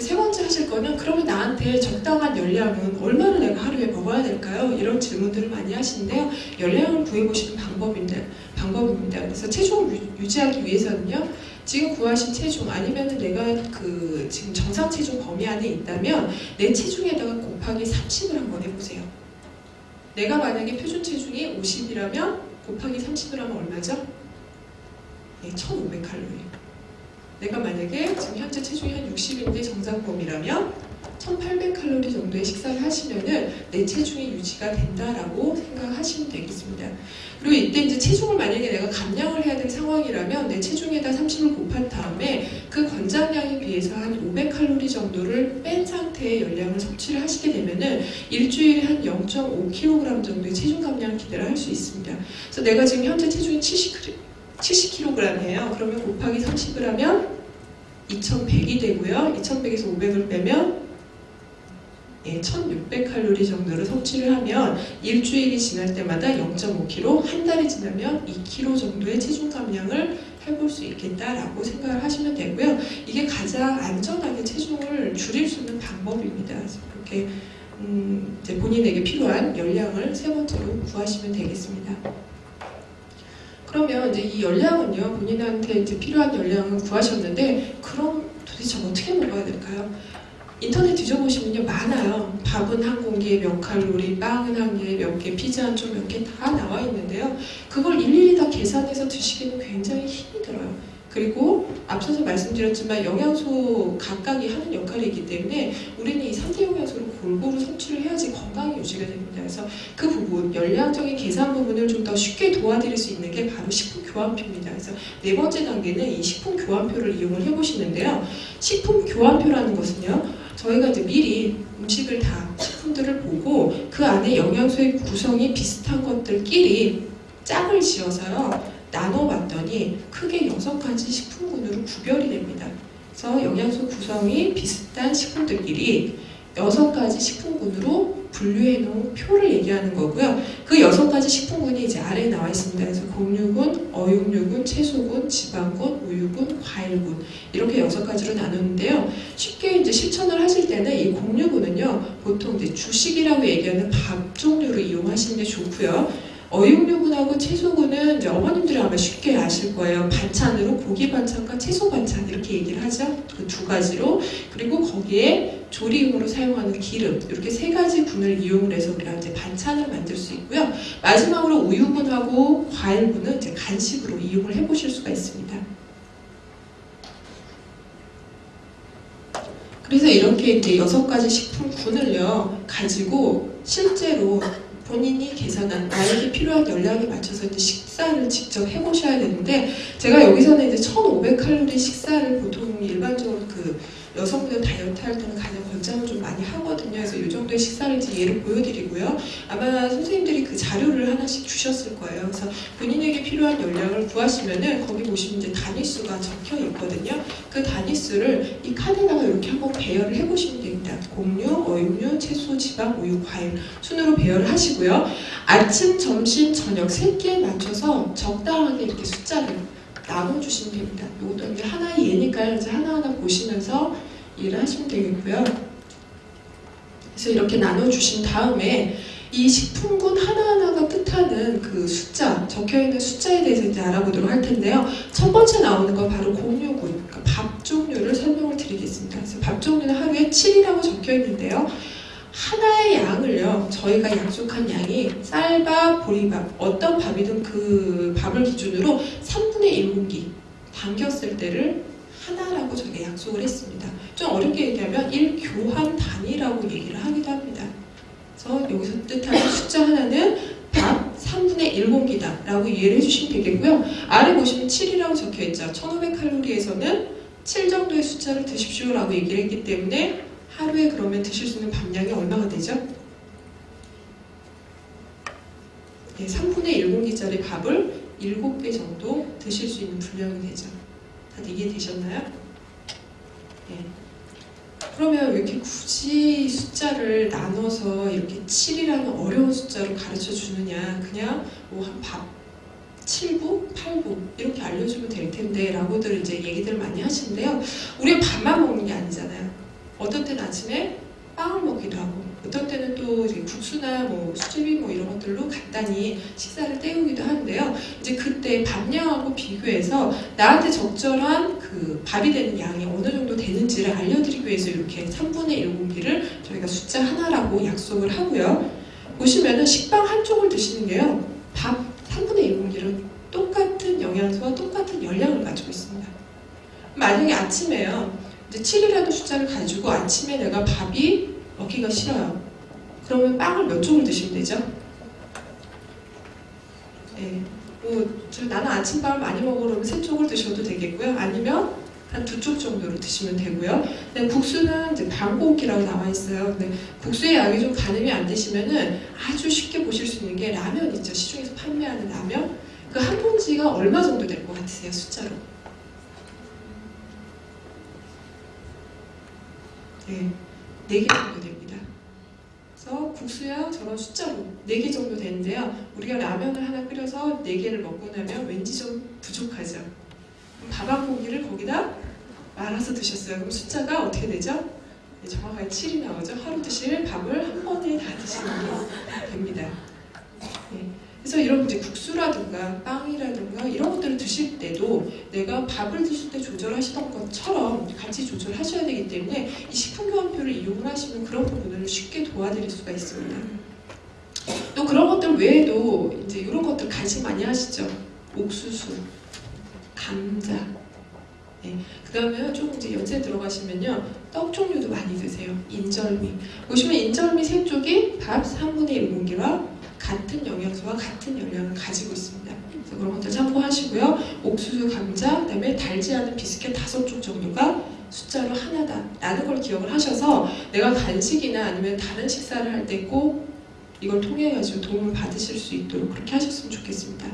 세 번째 하실 거는 그러면 나한테 적당한 열량은 얼마나 내가 하루에 먹어야 될까요? 이런 질문들을 많이 하시는데요. 열량을 구해보시는 방법입니다. 방법입니다. 그래서 체중을 유- 유지하기 위해서는요. 지금 구하신 체중 아니면 내가 그 지금 정상 체중 범위 안에 있다면 내 체중에다가 곱하기 30을 한번 해보세요. 내가 만약에 표준 체중이 50이라면 곱하기 30을 하면 얼마죠? 네, 1,500칼로리. 내가 만약에 지금 현재 체중이 한 60인데 정상범위라면 1800칼로리 정도의 식사를 하시면은 내 체중이 유지가 된다라고 생각하시면 되겠습니다. 그리고 이때 이제 체중을 만약에 내가 감량을 해야 될 상황이라면 내 체중에다 30을 곱한 다음에 그 권장량에 비해서 한 500칼로리 정도를 뺀 상태의 열량을 섭취를 하시게 되면은 일주일에 한 0.5kg 정도의 체중 감량 기대를 할 수 있습니다. 그래서 내가 지금 현재 체중이 70 70kg이에요. 그러면 곱하기 30을 하면 2100이 되고요. 2100에서 500을 빼면 예, 1600칼로리 정도를 섭취를 하면 일주일이 지날 때마다 0.5kg, 한 달이 지나면 2kg 정도의 체중 감량을 해볼 수 있겠다라고 생각을 하시면 되고요. 이게 가장 안전하게 체중을 줄일 수 있는 방법입니다. 그래서 이렇게 음, 본인에게 필요한 열량을 세 번째로 구하시면 되겠습니다. 그러면 이제 이 열량은요 본인한테 이제 필요한 열량을 구하셨는데 그럼 도대체 어떻게 먹어야 될까요? 인터넷 뒤져보시면요 많아요. 밥은 한 공기에 몇 칼로리, 빵은 한 개에 몇 개, 피자 한 쪽 몇 개 다 나와 있는데요. 그걸 일일이 다 계산해서 드시기는 굉장히 힘이 들어요. 그리고 앞서서 말씀드렸지만 영양소 각각이 하는 역할이기 때문에 우리는 이 3대 영양소를 골고루 섭취를 해야지 건강이 유지가 됩니다. 그래서 그 부분, 열량적인 계산 부분을 좀 더 쉽게 도와드릴 수 있는 게 바로 식품 교환표입니다. 그래서 네 번째 단계는 이 식품 교환표를 이용을 해보시는데요. 식품 교환표라는 것은요. 저희가 이제 미리 음식을 다 식품들을 보고 그 안에 영양소의 구성이 비슷한 것들끼리 짝을 지어서요 나눠봤더니 크게 여섯 가지 식품군으로 구별이 됩니다. 그래서 영양소 구성이 비슷한 식품들끼리 여섯 가지 식품군으로 분류해 놓은 표를 얘기하는 거고요. 그 여섯 가지 식품군이 이제 아래에 나와 있습니다. 그래서 곡류군, 어육류군, 채소군, 지방군, 우유군, 과일군 이렇게 여섯 가지로 나누는데요. 쉽게 이제 실천을 하실 때는 이 곡류군은요 보통 이제 주식이라고 얘기하는 밥 종류로 이용하시는 게 좋고요. 어육류군하고 채소군은 이제 어머님들이 아마 쉽게 아실 거예요. 반찬으로 고기 반찬과 채소 반찬 이렇게 얘기를 하죠. 그 두 가지로 그리고 거기에 조리용으로 사용하는 기름 이렇게 세 가지 분을 이용을 해서 우리가 이제 반찬을 만들 수 있고요. 마지막으로 우유분하고 과일분은 이제 간식으로 이용을 해보실 수가 있습니다. 그래서 이렇게 이제 여섯 가지 식품군을요 가지고 실제로 본인이 계산한 나에게 필요한 열량에 맞춰서 이제 식 사를 직접 해보셔야 되는데 제가 여기서는 이제 1,500칼로리 식사를 보통 일반적으로 그 여성분들 다이어트 할 때는 가장 권장을 좀 많이 하거든요. 그래서 이 정도의 식사를 이제 예를 보여드리고요. 아마 선생님들이 그 자료를 하나씩 주셨을 거예요. 그래서 본인에게 필요한 열량을 구하시면은 거기 보시면 이제 단위수가 적혀 있거든요. 그 단위수를 이 칸에다가 이렇게 한번 배열을 해보시면 됩니다. 곡류, 어육류, 채소, 지방, 우유, 과일 순으로 배열을 하시고요. 아침, 점심, 저녁 세 끼에 맞춰서 적당하게 이렇게 숫자를 나눠주시면 됩니다. 이것도 이제 하나의 예니까요. 이제 하나하나 보시면서 일을 하시면 되겠고요. 그래서 이렇게 나눠주신 다음에 이 식품군 하나하나가 뜻하는 그 숫자, 적혀있는 숫자에 대해서 이제 알아보도록 할 텐데요. 첫 번째 나오는 건 바로 공유군, 그러니까 밥 종류를 설명을 드리겠습니다. 그래서 밥 종류는 하루에 7이라고 적혀 있는데요. 하나의 양을요, 저희가 약속한 양이 쌀밥, 보리밥, 어떤 밥이든 그 밥을 기준으로 3분의 1공기 담겼을 때를 하나라고 저희가 약속을 했습니다. 좀 어렵게 얘기하면 1교환 단위라고 얘기를 하기도 합니다. 그래서 여기서 뜻하는 숫자 하나는 밥 3분의 1공기다 라고 이해를 해주시면 되겠고요. 아래 보시면 7이라고 적혀있죠. 1500칼로리에서는 7 정도의 숫자를 드십시오 라고 얘기를 했기 때문에 하루에 그러면 드실 수 있는 밥량이 얼마가 되죠? 네, 3분의 1공기짜리 밥을 7개 정도 드실 수 있는 분량이 되죠. 다들 이해되셨나요? 네. 그러면 왜 이렇게 굳이 숫자를 나눠서 이렇게 7이라는 어려운 숫자로 가르쳐 주느냐? 그냥 뭐밥 7부, 8부 이렇게 알려주면 될 텐데 라고들 이제 얘기들 많이 하시는데요. 우리가 밥만 먹는 게 아니잖아요. 어떤 때는 아침에 빵을 먹기도 하고 어떤 때는 또 국수나 뭐 수제비 뭐 이런 것들로 간단히 식사를 때우기도 하는데요. 이제 그때 밥량하고 비교해서 나한테 적절한 그 밥이 되는 양이 어느 정도 되는지를 알려드리기 위해서 이렇게 3분의 1 공기를 저희가 숫자 하나라고 약속을 하고요. 보시면은 식빵 한 쪽을 드시는 게요. 밥 3분의 1 공기를 똑같은 영양소와 똑같은 열량을 가지고 있습니다. 만약에 아침에요. 이제 7이라는 숫자를 가지고 아침에 내가 밥이 먹기가 싫어요. 그러면 빵을 몇 쪽을 드시면 되죠? 네. 뭐, 저 나는 아침밥을 많이 그러면 세 쪽을 드셔도 되겠고요. 아니면 한 두 쪽 정도로 드시면 되고요. 근데 국수는 이제 반고기라고 나와 있어요. 근데 국수의 양이 좀 가늠이 안 되시면은 아주 쉽게 보실 수 있는 게 라면 있죠. 시중에서 판매하는 라면. 그 한 봉지가 얼마 정도 될 것 같으세요? 숫자로. 네, 4개 정도 됩니다. 그래서 국수야 저런 숫자로 4개 정도 되는데요. 우리가 라면을 하나 끓여서 4개를 먹고 나면 왠지 좀 부족하죠. 밥 한 공기를 거기다 말아서 드셨어요. 그럼 숫자가 어떻게 되죠? 네, 정확하게 7이 나오죠. 하루 드실 밥을 한 번에 다 드시는 게 됩니다. 네. 그래서 이런 이제 국수라든가 빵이라든가 이런 것들을 드실 때도 내가 밥을 드실 때 조절하시던 것처럼 같이 조절하셔야 되기 때문에 이 식품교환표를 이용을 하시면 그런 부분을 쉽게 도와드릴 수가 있습니다. 또 그런 것들 외에도 이제 이런 것들 간식 많이 하시죠. 옥수수, 감자. 네. 그 다음에 조금 이제 연세 들어가시면요. 떡 종류도 많이 드세요. 인절미. 보시면 인절미 세 쪽이 밥 3분의 1공기와 같은 영양소와 같은 열량을 가지고 있습니다. 그래서 그런 것들 참고하시고요. 옥수수, 감자, 그다음에 달지 않은 비스켓 다섯 쪽 정도가 숫자로 하나다라는 걸 기억을 하셔서 내가 간식이나 아니면 다른 식사를 할 때 꼭 이걸 통해 가지고 도움을 받으실 수 있도록 그렇게 하셨으면 좋겠습니다.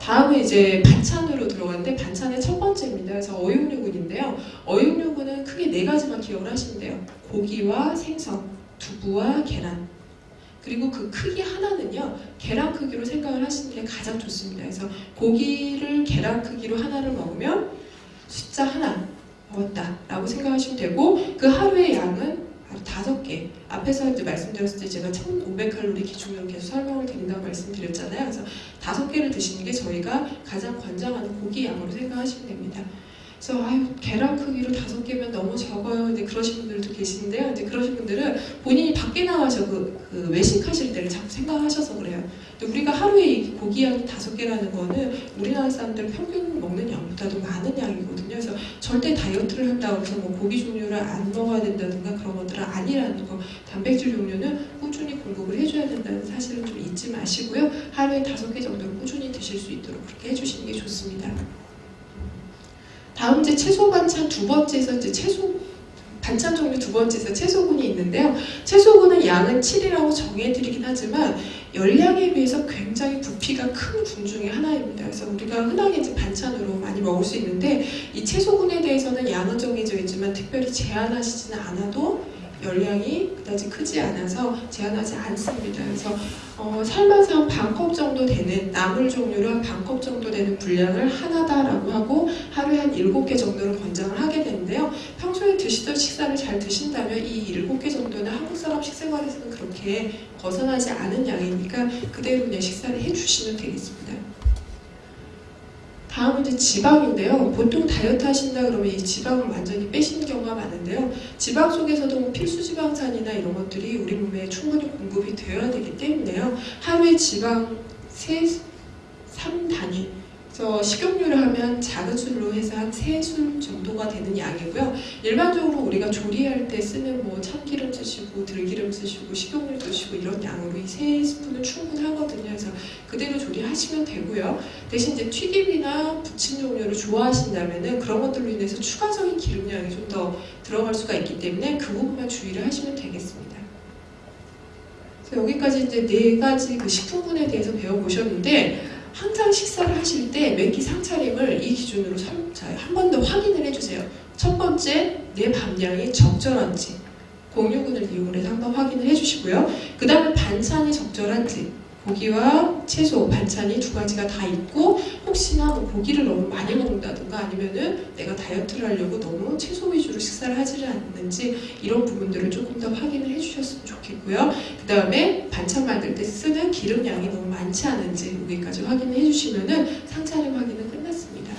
다음은 이제 반찬으로 들어가는데 반찬의 첫 번째입니다. 그래서 어육류군인데요. 어육류군은 크게 네 가지만 기억을 하시면 돼요. 고기와 생선, 두부와 계란. 그리고 그 크기 하나는요, 계란 크기로 생각을 하시는 게 가장 좋습니다. 그래서 고기를 계란 크기로 하나를 먹으면 숫자 하나 먹었다 라고 생각하시면 되고 그 하루의 양은 다섯 개. 앞에서 이제 말씀드렸을 때 제가 1,500칼로리 기준으로 계속 설명을 드린다고 말씀드렸잖아요. 그래서 다섯 개를 드시는 게 저희가 가장 권장하는 고기 양으로 생각하시면 됩니다. 그래서 아유 계란 크기로 다섯 개면 너무 적어요. 근데 그러신 분들도 계시는데요. 이제 그러신 분들은 본인이 밖에 나가서 그, 그 외식하실 때를 자꾸 생각하셔서 그래요. 근데 우리가 하루에 이 고기 양이 다섯 개라는 거는 우리나라 사람들 평균 먹는 양보다도 많은 양이거든요. 그래서 절대 다이어트를 한다고 해서 뭐 고기 종류를 안 먹어야 된다든가 그런 것들은 아니라는 거. 단백질 종류는 꾸준히 공급을 해줘야 된다는 사실을 좀 잊지 마시고요. 하루에 다섯 개 정도를 꾸준히 드실 수 있도록 그렇게 해주시는 게 좋습니다. 다음 이제 채소 반찬 두 번째에서 이제 채소 반찬 종류 두 번째에서 채소군이 있는데요. 채소군은 양은 7이라고 정해드리긴 하지만 열량에 비해서 굉장히 부피가 큰 군 중에 하나입니다. 그래서 우리가 흔하게 이제 반찬으로 많이 먹을 수 있는데 이 채소군에 대해서는 양은 정해져 있지만 특별히 제한하시지는 않아도 열량이 그다지 크지 않아서 제한하지 않습니다. 그래서 어, 삶아서 한 반컵 정도 되는 나물 종류로 한 반컵 정도 되는 분량을 하나다라고 하고 하루에 한 일곱 개 정도를 권장을 하게 되는데요. 평소에 드시던 식사를 잘 드신다면 이 일곱 개 정도는 한국 사람 식생활에서는 그렇게 벗어나지 않은 양이니까 그대로 그냥 식사를 해주시면 되겠습니다. 다음은 이제 지방인데요. 보통 다이어트 하신다 그러면 이 지방을 완전히 빼시는 경우가 많은데요. 지방 속에서도 뭐 필수 지방산이나 이런 것들이 우리 몸에 충분히 공급이 되어야 되기 때문에요. 하루에 지방 3, 3단위 그래서 식용유를 하면 작은 술로 해서 한 3술 정도가 되는 양이고요. 일반적으로 우리가 조리할 때 쓰는 뭐 참기름 쓰시고 들기름 쓰시고 식용유 쓰시고 이런 양으로 이 3스푼은 충분하거든요. 그래서 그대로 조리하시면 되고요. 대신 이제 튀김이나 부침 종류를 좋아하신다면은 그런 것들로 인해서 추가적인 기름량이 좀 더 들어갈 수가 있기 때문에 그 부분만 주의를 하시면 되겠습니다. 여기까지 이제 네 가지 그 식품군에 대해서 배워보셨는데 항상 식사를 하실 때 매끼 상차림을 이 기준으로 한 번 더 확인을 해주세요. 첫 번째, 내 밥량이 적절한지 공유군을 이용해서 한번 확인을 해주시고요. 그 다음에 반찬이 적절한지 고기와 채소, 반찬이 두 가지가 다 있고 혹시나 뭐 고기를 너무 많이 먹는다든가 아니면은 내가 다이어트를 하려고 너무 채소 위주로 식사를 하지 않는지 이런 부분들을 조금 더 확인을 해주셨으면 좋겠고요. 그 다음에 반찬 만들 때 쓰는 기름량이 너무 많지 않은지 여기까지 확인을 해주시면은 상차림 확인은 끝났습니다.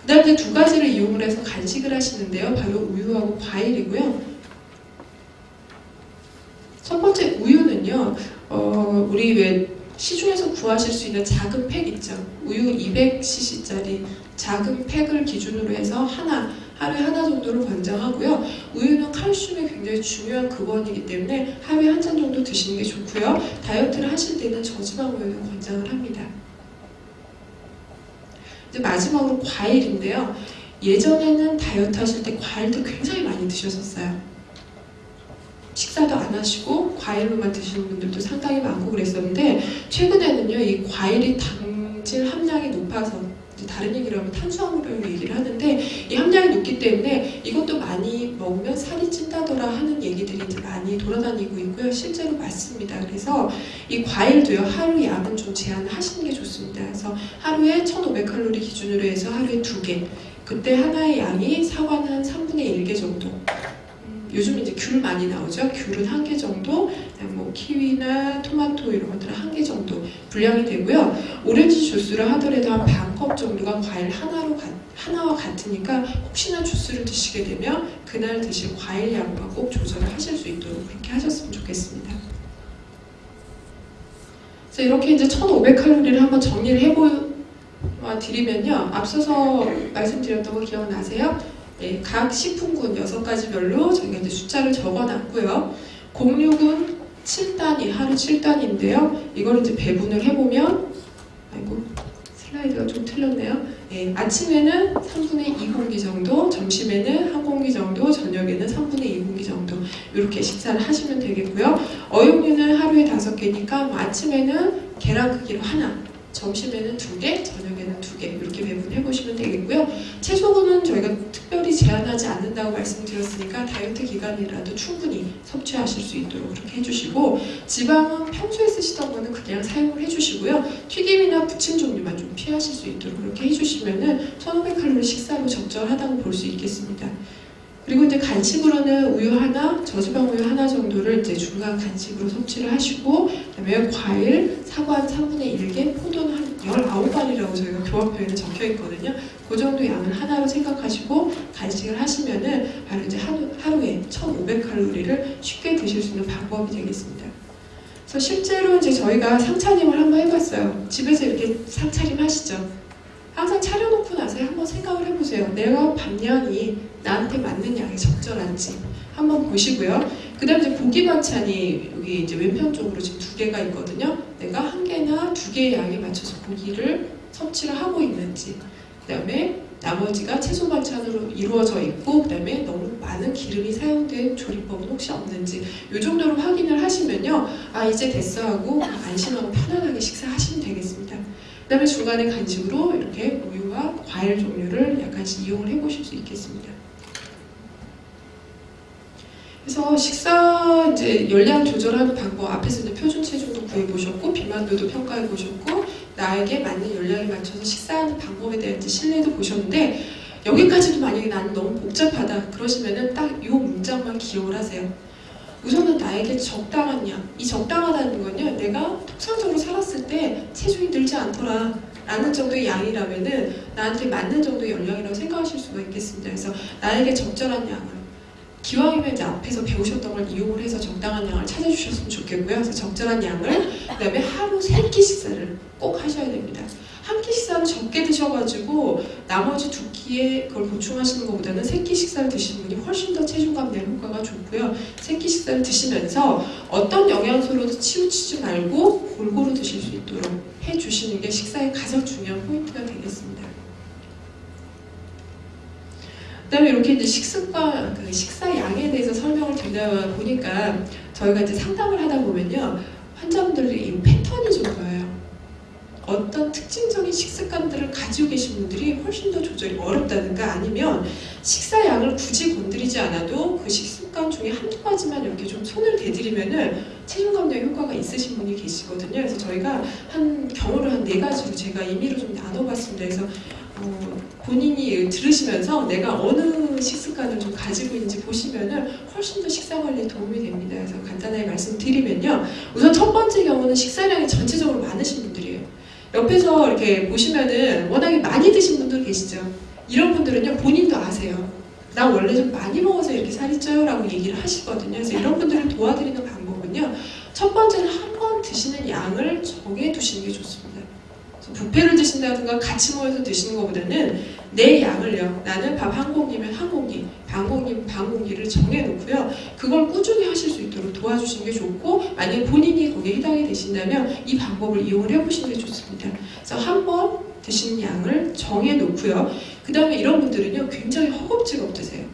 그 다음에 두 가지를 이용을 해서 간식을 하시는데요. 바로 우유하고 과일이고요. 첫 번째 우유는 요. 어, 우리 왜 시중에서 구하실 수 있는 작은 팩 있죠. 우유 200cc짜리 작은 팩을 기준으로 해서 하나, 하루에 하나 정도를 권장하고요. 우유는 칼슘이 굉장히 중요한 근원이기 때문에 하루에 한 잔 정도 드시는 게 좋고요. 다이어트를 하실 때는 저지방 우유를 권장을 합니다. 이제 마지막으로 과일인데요. 예전에는 다이어트 하실 때 과일도 굉장히 많이 드셨었어요. 식사도 안 하시고 과일로만 드시는 분들도 상당히 많고 그랬었는데 최근에는요 이 과일이 당질 함량이 높아서 다른 얘기로 하면 탄수화물을 얘기를 하는데 이 함량이 높기 때문에 이것도 많이 먹으면 살이 찐다더라 하는 얘기들이 많이 돌아다니고 있고요. 실제로 맞습니다. 그래서 이 과일도요 하루 양은 좀 제한하시는 게 좋습니다. 그래서 하루에 1500칼로리 기준으로 해서 하루에 두개 그때 하나의 양이 사과는 한 3분의 1개 정도 요즘 이제 귤 많이 나오죠. 귤은 한 개 정도, 뭐 키위나 토마토 이런 것들은 한 개 정도 분량이 되고요. 오렌지 주스를 하더라도 한 반 컵 정도가 과일 하나로 가, 하나와 같으니까 혹시나 주스를 드시게 되면 그날 드실 과일 양과 꼭 조절을 하실 수 있도록 그렇게 하셨으면 좋겠습니다. 이렇게 이제 1,500칼로리를 한번 정리를 해보 드리면요. 앞서서 말씀드렸던 거 기억나세요? 네, 각 식품군 6가지별로 저희가 이제 숫자를 적어놨고요. 공육은 7단위, 하루 7단위인데요. 이걸 이제 배분을 해보면, 아이고, 슬라이드가 좀 틀렸네요. 예, 아침에는 3분의 2 공기 정도, 점심에는 1 공기 정도, 저녁에는 3분의 2 공기 정도 이렇게 식사를 하시면 되겠고요. 어육류는 하루에 5개니까 뭐 아침에는 계란 크기로 하나, 점심에는 두 개, 저녁에는 두 개 이렇게 배분해 보시면 되겠고요. 채소는 저희가 특별히 제한하지 않는다고 말씀드렸으니까 다이어트 기간이라도 충분히 섭취하실 수 있도록 그렇게 해주시고 지방은 평소에 쓰시던 거는 그냥 사용을 해주시고요. 튀김이나 부침 종류만 좀 피하실 수 있도록 그렇게 해주시면 은 1,500칼로리 식사로 적절하다고 볼 수 있겠습니다. 그리고 이제 간식으로는 우유 하나, 저지방 우유 하나 정도를 이제 중간 간식으로 섭취를 하시고 그다음에 과일, 사과 한 3분의 1개, 포도는 한 19알이 교환표에는 적혀 있거든요. 그 정도 양을 하나로 생각하시고 간식을 하시면은 바로 이제 하루, 하루에 1,500칼로리를 쉽게 드실 수 있는 방법이 되겠습니다. 그래서 실제로 이제 저희가 상차림을 한번 해봤어요. 집에서 이렇게 상차림 하시죠. 항상 차려놓고 나서 한번 생각을 해보세요. 내가 반년이 나한테 맞는 양이 적절한지 한번 보시고요. 그 다음에 고기 반찬이 여기 이제 왼편 쪽으로 지금 두 개가 있거든요. 내가 한 개나 두 개의 양에 맞춰서 고기를 섭취를 하고 있는지 그 다음에 나머지가 채소 반찬으로 이루어져 있고 그 다음에 너무 많은 기름이 사용된 조리법은 혹시 없는지 이 정도로 확인을 하시면요. 아 이제 됐어 하고 안심하고 편안하게 식사하시면 되겠습니다. 그 다음에 중간에 간식으로 이렇게 우유와 과일 종류를 약간씩 이용을 해보실 수 있겠습니다. 그래서 식사 이제 열량 조절하는 방법 앞에서 이제 표준 체중도 구해 보셨고 비만도도 평가해 보셨고 나에게 맞는 열량에 맞춰서 식사하는 방법에 대한 신뢰도 보셨는데 여기까지도 만약에 나는 너무 복잡하다 그러시면은 딱 이 문장만 기억을 하세요. 우선은 나에게 적당한 양. 이 적당하다는 건요, 내가 통상적으로 살았을 때 체중이 늘지 않더라. 라는 정도의 양이라면은 나한테 맞는 정도의 열량이라고 생각하실 수가 있겠습니다. 그래서 나에게 적절한 양을 기왕이면 이제 앞에서 배우셨던 걸 이용을 해서 적당한 양을 찾아주셨으면 좋겠고요. 그래서 적절한 양을 그다음에 하루 세 끼 식사를 꼭 하셔야 됩니다. 한 끼 식사를 적게 드셔가지고 나머지 두 끼에 그걸 보충하시는 것보다는 세 끼 식사를 드시는 분이 훨씬 더 체중 감내 효과가 좋고요. 세 끼 식사를 드시면서 어떤 영양소로도 치우치지 말고 골고루 드실 수 있도록 해주시는 게 식사의 가장 중요한 포인트가 되겠습니다. 그다음에 이렇게 이제 식습관, 그 식사 양에 대해서 설명을 드리다 보니까 저희가 이제 상담을 하다 보면요 환자분들이 이 패턴이 좀 보여요. 어떤 특징적인 식습관들을 가지고 계신 분들이 훨씬 더 조절이 어렵다든가 아니면 식사 양을 굳이 건드리지 않아도 그 식습관 중에 한두 가지만 이렇게 좀 손을 대드리면은 체중 감량 효과가 있으신 분이 계시거든요. 그래서 저희가 한 경우를 한 네 가지로 제가 임의로 좀 나눠봤습니다. 그래서 어, 본인이 들으시면서 내가 어느 식습관을 좀 가지고 있는지 보시면은 훨씬 더 식사 관리에 도움이 됩니다. 그래서 간단하게 말씀드리면요. 우선 첫 번째 경우는 식사량이 전체적으로 많으신 분들이에요. 옆에서 이렇게 보시면은 워낙에 많이 드신 분들 계시죠. 이런 분들은요 본인도 아세요. 나 원래 좀 많이 먹어서 이렇게 살이 쪄요라고 얘기를 하시거든요. 그래서 이런 분들을 도와드리는 방법은요. 첫 번째는 한 번 드시는 양을 정해 두시는 게 좋습니다. 뷔페를 드신다든가 같이 모여서 드시는 것보다는 내 양을요. 나는 밥 한 공기면 한 공기, 반 공기면 반 공기를 정해놓고요. 그걸 꾸준히 하실 수 있도록 도와주시는 게 좋고 만약에 본인이 거기에 해당이 되신다면 이 방법을 이용을 해보시는 게 좋습니다. 그래서 한 번 드시는 양을 정해놓고요. 그 다음에 이런 분들은요. 굉장히 허겁지겁 드세요.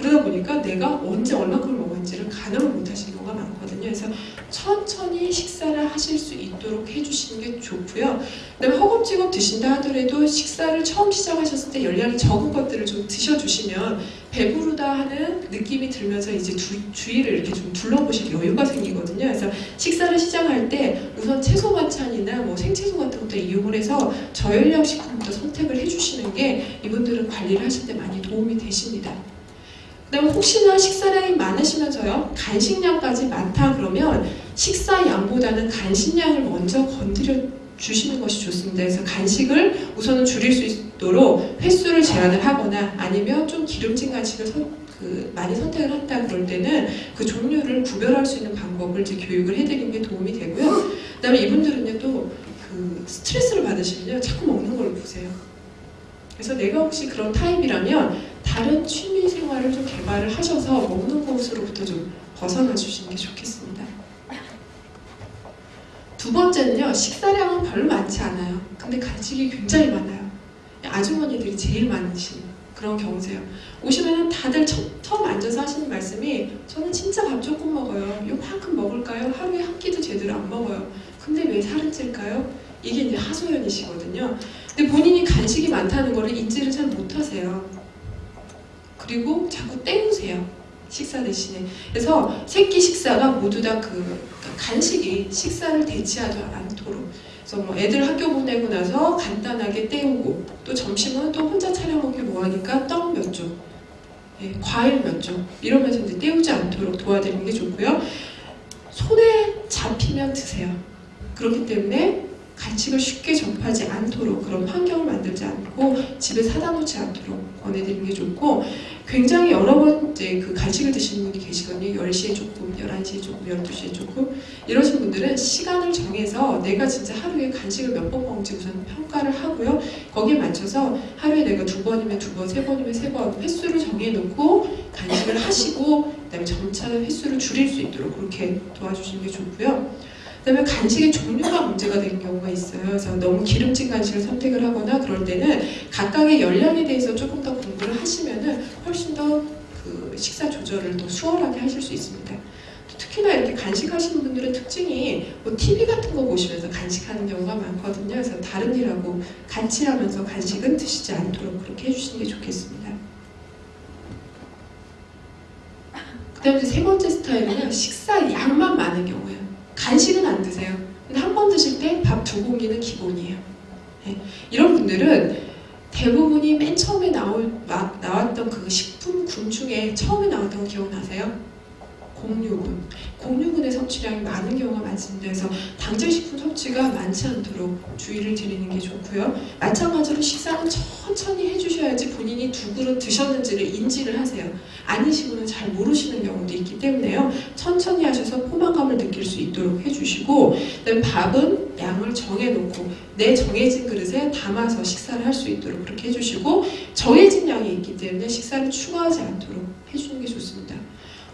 그러다 보니까 내가 언제 얼마큼을 먹었는지를 가늠을 못 하시는 경우가 많거든요. 그래서 천천히 식사를 하실 수 있도록 해주시는 게 좋고요. 그다음에 허겁지겁 드신다 하더라도 식사를 처음 시작하셨을 때 열량이 적은 것들을 좀 드셔주시면 배부르다 하는 느낌이 들면서 이제 주, 주위를 이렇게 좀 둘러보실 여유가 생기거든요. 그래서 식사를 시작할 때 우선 채소 반찬이나 뭐 생채소 같은 것도 이용을 해서 저열량 식품부터 선택을 해주시는 게 이분들은 관리를 하실 때 많이 도움이 되십니다. 그다음에 혹시나 식사량이 많으시면서요 간식량까지 많다 그러면 식사량보다는 간식량을 먼저 건드려 주시는 것이 좋습니다. 그래서 간식을 우선은 줄일 수 있도록 횟수를 제한을 하거나 아니면 좀 기름진 간식을 선, 그 많이 선택을 한다 그럴 때는 그 종류를 구별할 수 있는 방법을 이제 교육을 해드리는 게 도움이 되고요. 그다음에 이분들은요 또 그 스트레스를 받으시면요 자꾸 먹는 걸 보세요. 그래서 내가 혹시 그런 타입이라면 다른 취미 생활을 좀 개발을 하셔서 먹는 것으로부터 좀 벗어나 주시는 게 좋겠습니다. 두두 번째는요, 식사량은 별로 많지 않아요. 근데 간식이 굉장히 많아요. 아주머니들이 제일 많으신 그런 경우세요. 오시면은 다들 처, 처음 앉아서 하시는 말씀이 저는 진짜 밥 조금 먹어요. 요만큼 먹을까요? 하루에 한 끼도 제대로 안 먹어요. 근데 왜 살은 찔까요? 이게 이제 하소연이시거든요. 근데 본인이 간식이 많다는 거를 인지를 잘 못하세요. 그리고 자꾸 때우세요. 식사 대신에. 그래서 새끼 식사가 모두 다 그 간식이 식사를 대체하지 않도록. 그래서 뭐 애들 학교 보내고 나서 간단하게 때우고 또 점심은 또 혼자 차려 먹기 뭐하니까 떡 몇 쪽, 예, 과일 몇 쪽 이러면서 이제 때우지 않도록 도와드리는 게 좋고요. 손에 잡히면 드세요. 그렇기 때문에 간식을 쉽게 접하지 않도록 그런 환경을 만들지 않고 집에 사다 놓지 않도록 권해드리는 게 좋고 굉장히 여러 번 이제 그 간식을 드시는 분이 계시거든요. 10시에 조금, 11시에 조금, 12시에 조금 이러신 분들은 시간을 정해서 내가 진짜 하루에 간식을 몇 번 먹는지 우선 평가를 하고요. 거기에 맞춰서 하루에 내가 두 번이면 두 번, 세 번이면 세 번 횟수를 정해놓고 간식을 하시고 그다음에 점차 횟수를 줄일 수 있도록 그렇게 도와주시는 게 좋고요. 그다음에 간식의 종류가 문제가 되는 경우가 있어요. 그래서 너무 기름진 간식을 선택을 하거나 그럴 때는 각각의 열량에 대해서 조금 더 공부를 하시면은 훨씬 더 그 식사 조절을 더 수월하게 하실 수 있습니다. 특히나 이렇게 간식하시는 분들의 특징이 뭐 TV 같은 거 보시면서 간식하는 경우가 많거든요. 그래서 다른 일하고 같이 하면서 간식은 드시지 않도록 그렇게 해주시는 게 좋겠습니다. 그 다음에 세 번째 스타일은요 식사 양만 많은 경우예요. 간식은 안 드세요. 근데 한 번 드실 때 밥 두 공기는 기본이에요. 네. 이런 분들은 대부분이 맨 처음에 나올, 막 나왔던 그 식품 군 중에 처음에 나왔던 거 기억나세요? 공유군. 공유군의 섭취량이 많은 경우가 많습니다. 그래서 당장 식품 섭취가 많지 않도록 주의를 드리는 게 좋고요. 마찬가지로 식사는 천천히 해주셔야지 본인이 두 그릇 드셨는지를 인지를 하세요. 아니시고는 잘 모르시는 경우도 있기 때문에요. 천천히 하셔서 포만감을 느낄 수 있도록 해주시고 밥은 양을 정해놓고 내 정해진 그릇에 담아서 식사를 할 수 있도록 그렇게 해주시고 정해진 양이 있기 때문에 식사를 추가하지 않도록 해주는 게 좋습니다.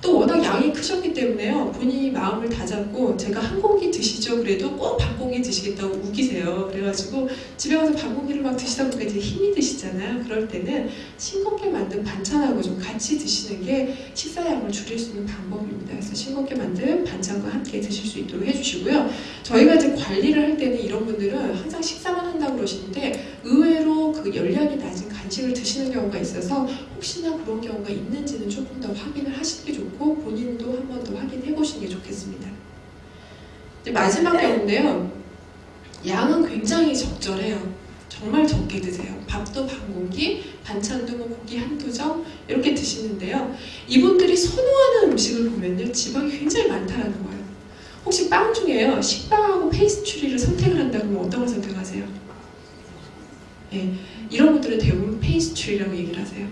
또 워낙 양이 크셨기 때문에요. 본인이 마음을 다잡고 제가 한 공기 드시죠. 그래도 꼭반 공기 드시겠다고 우기세요. 그래가지고 집에 가서 반 공기를 막 드시다 보니까 이제 힘이 드시잖아요. 그럴 때는 싱겁게 만든 반찬하고 좀 같이 드시는 게 식사량을 줄일 수 있는 방법입니다. 그래서 싱겁게 만든 반찬과 함께 드실 수 있도록 해주시고요. 저희가 이제 관리를 할 때는 이런 분들은 항상 식사만 한다고 그러시는데 의외로 그 열량이 낮은 간식을 드시는 경우가 있어서 혹시나 그런 경우가 있는지는 조금 더 확인을 하시는 게 좋고 본인도 한 번 더 확인해 보시는 게 좋겠습니다. 마지막 경우인데요. 양은 굉장히 적절해요. 정말 적게 드세요. 밥도 반 공기, 반찬도 뭐 고기 한두 점 이렇게 드시는데요. 이분들이 선호하는 음식을 보면요. 지방이 굉장히 많다라는 거예요. 혹시 빵 중에요. 식빵하고 페이스트리를 선택을 한다면 어떤 걸 선택하세요? 예, 이런 분들은 대부분 페이스트리라고 얘기를 하세요.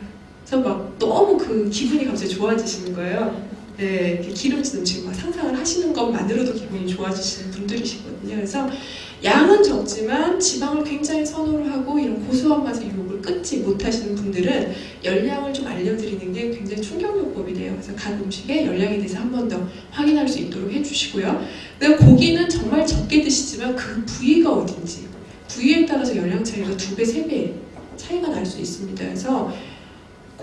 그래서 막 너무 그 기분이 갑자기 좋아지시는 거예요. 네, 기름진 음식 막 상상을 하시는 것만으로도 기분이 좋아지시는 분들이시거든요. 그래서 양은 적지만 지방을 굉장히 선호를 하고 이런 고소한 맛의 유혹을 끊지 못하시는 분들은 열량을 좀 알려드리는 게 굉장히 충격요법이 돼요. 그래서 각 음식의 열량에 대해서 한 번 더 확인할 수 있도록 해주시고요. 고기는 정말 적게 드시지만 그 부위가 어딘지 부위에 따라서 열량 차이가 두 배, 세 배 차이가 날 수 있습니다. 그래서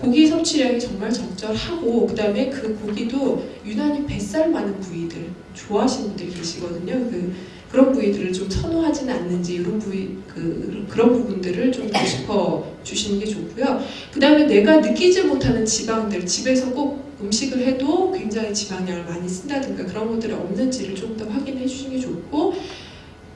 고기 섭취량이 정말 적절하고 그 다음에 그 고기도 유난히 뱃살 많은 부위들 좋아하시는 분들이 계시거든요. 그 그런 부위들을 좀 선호하지는 않는지 이런 부위 그 그런 부분들을 좀더 짚어 주시는 게 좋고요. 그 다음에 내가 느끼지 못하는 지방들 집에서 꼭 음식을 해도 굉장히 지방량을 많이 쓴다든가 그런 것들이 없는지를 좀 더 확인해 주시는 게 좋고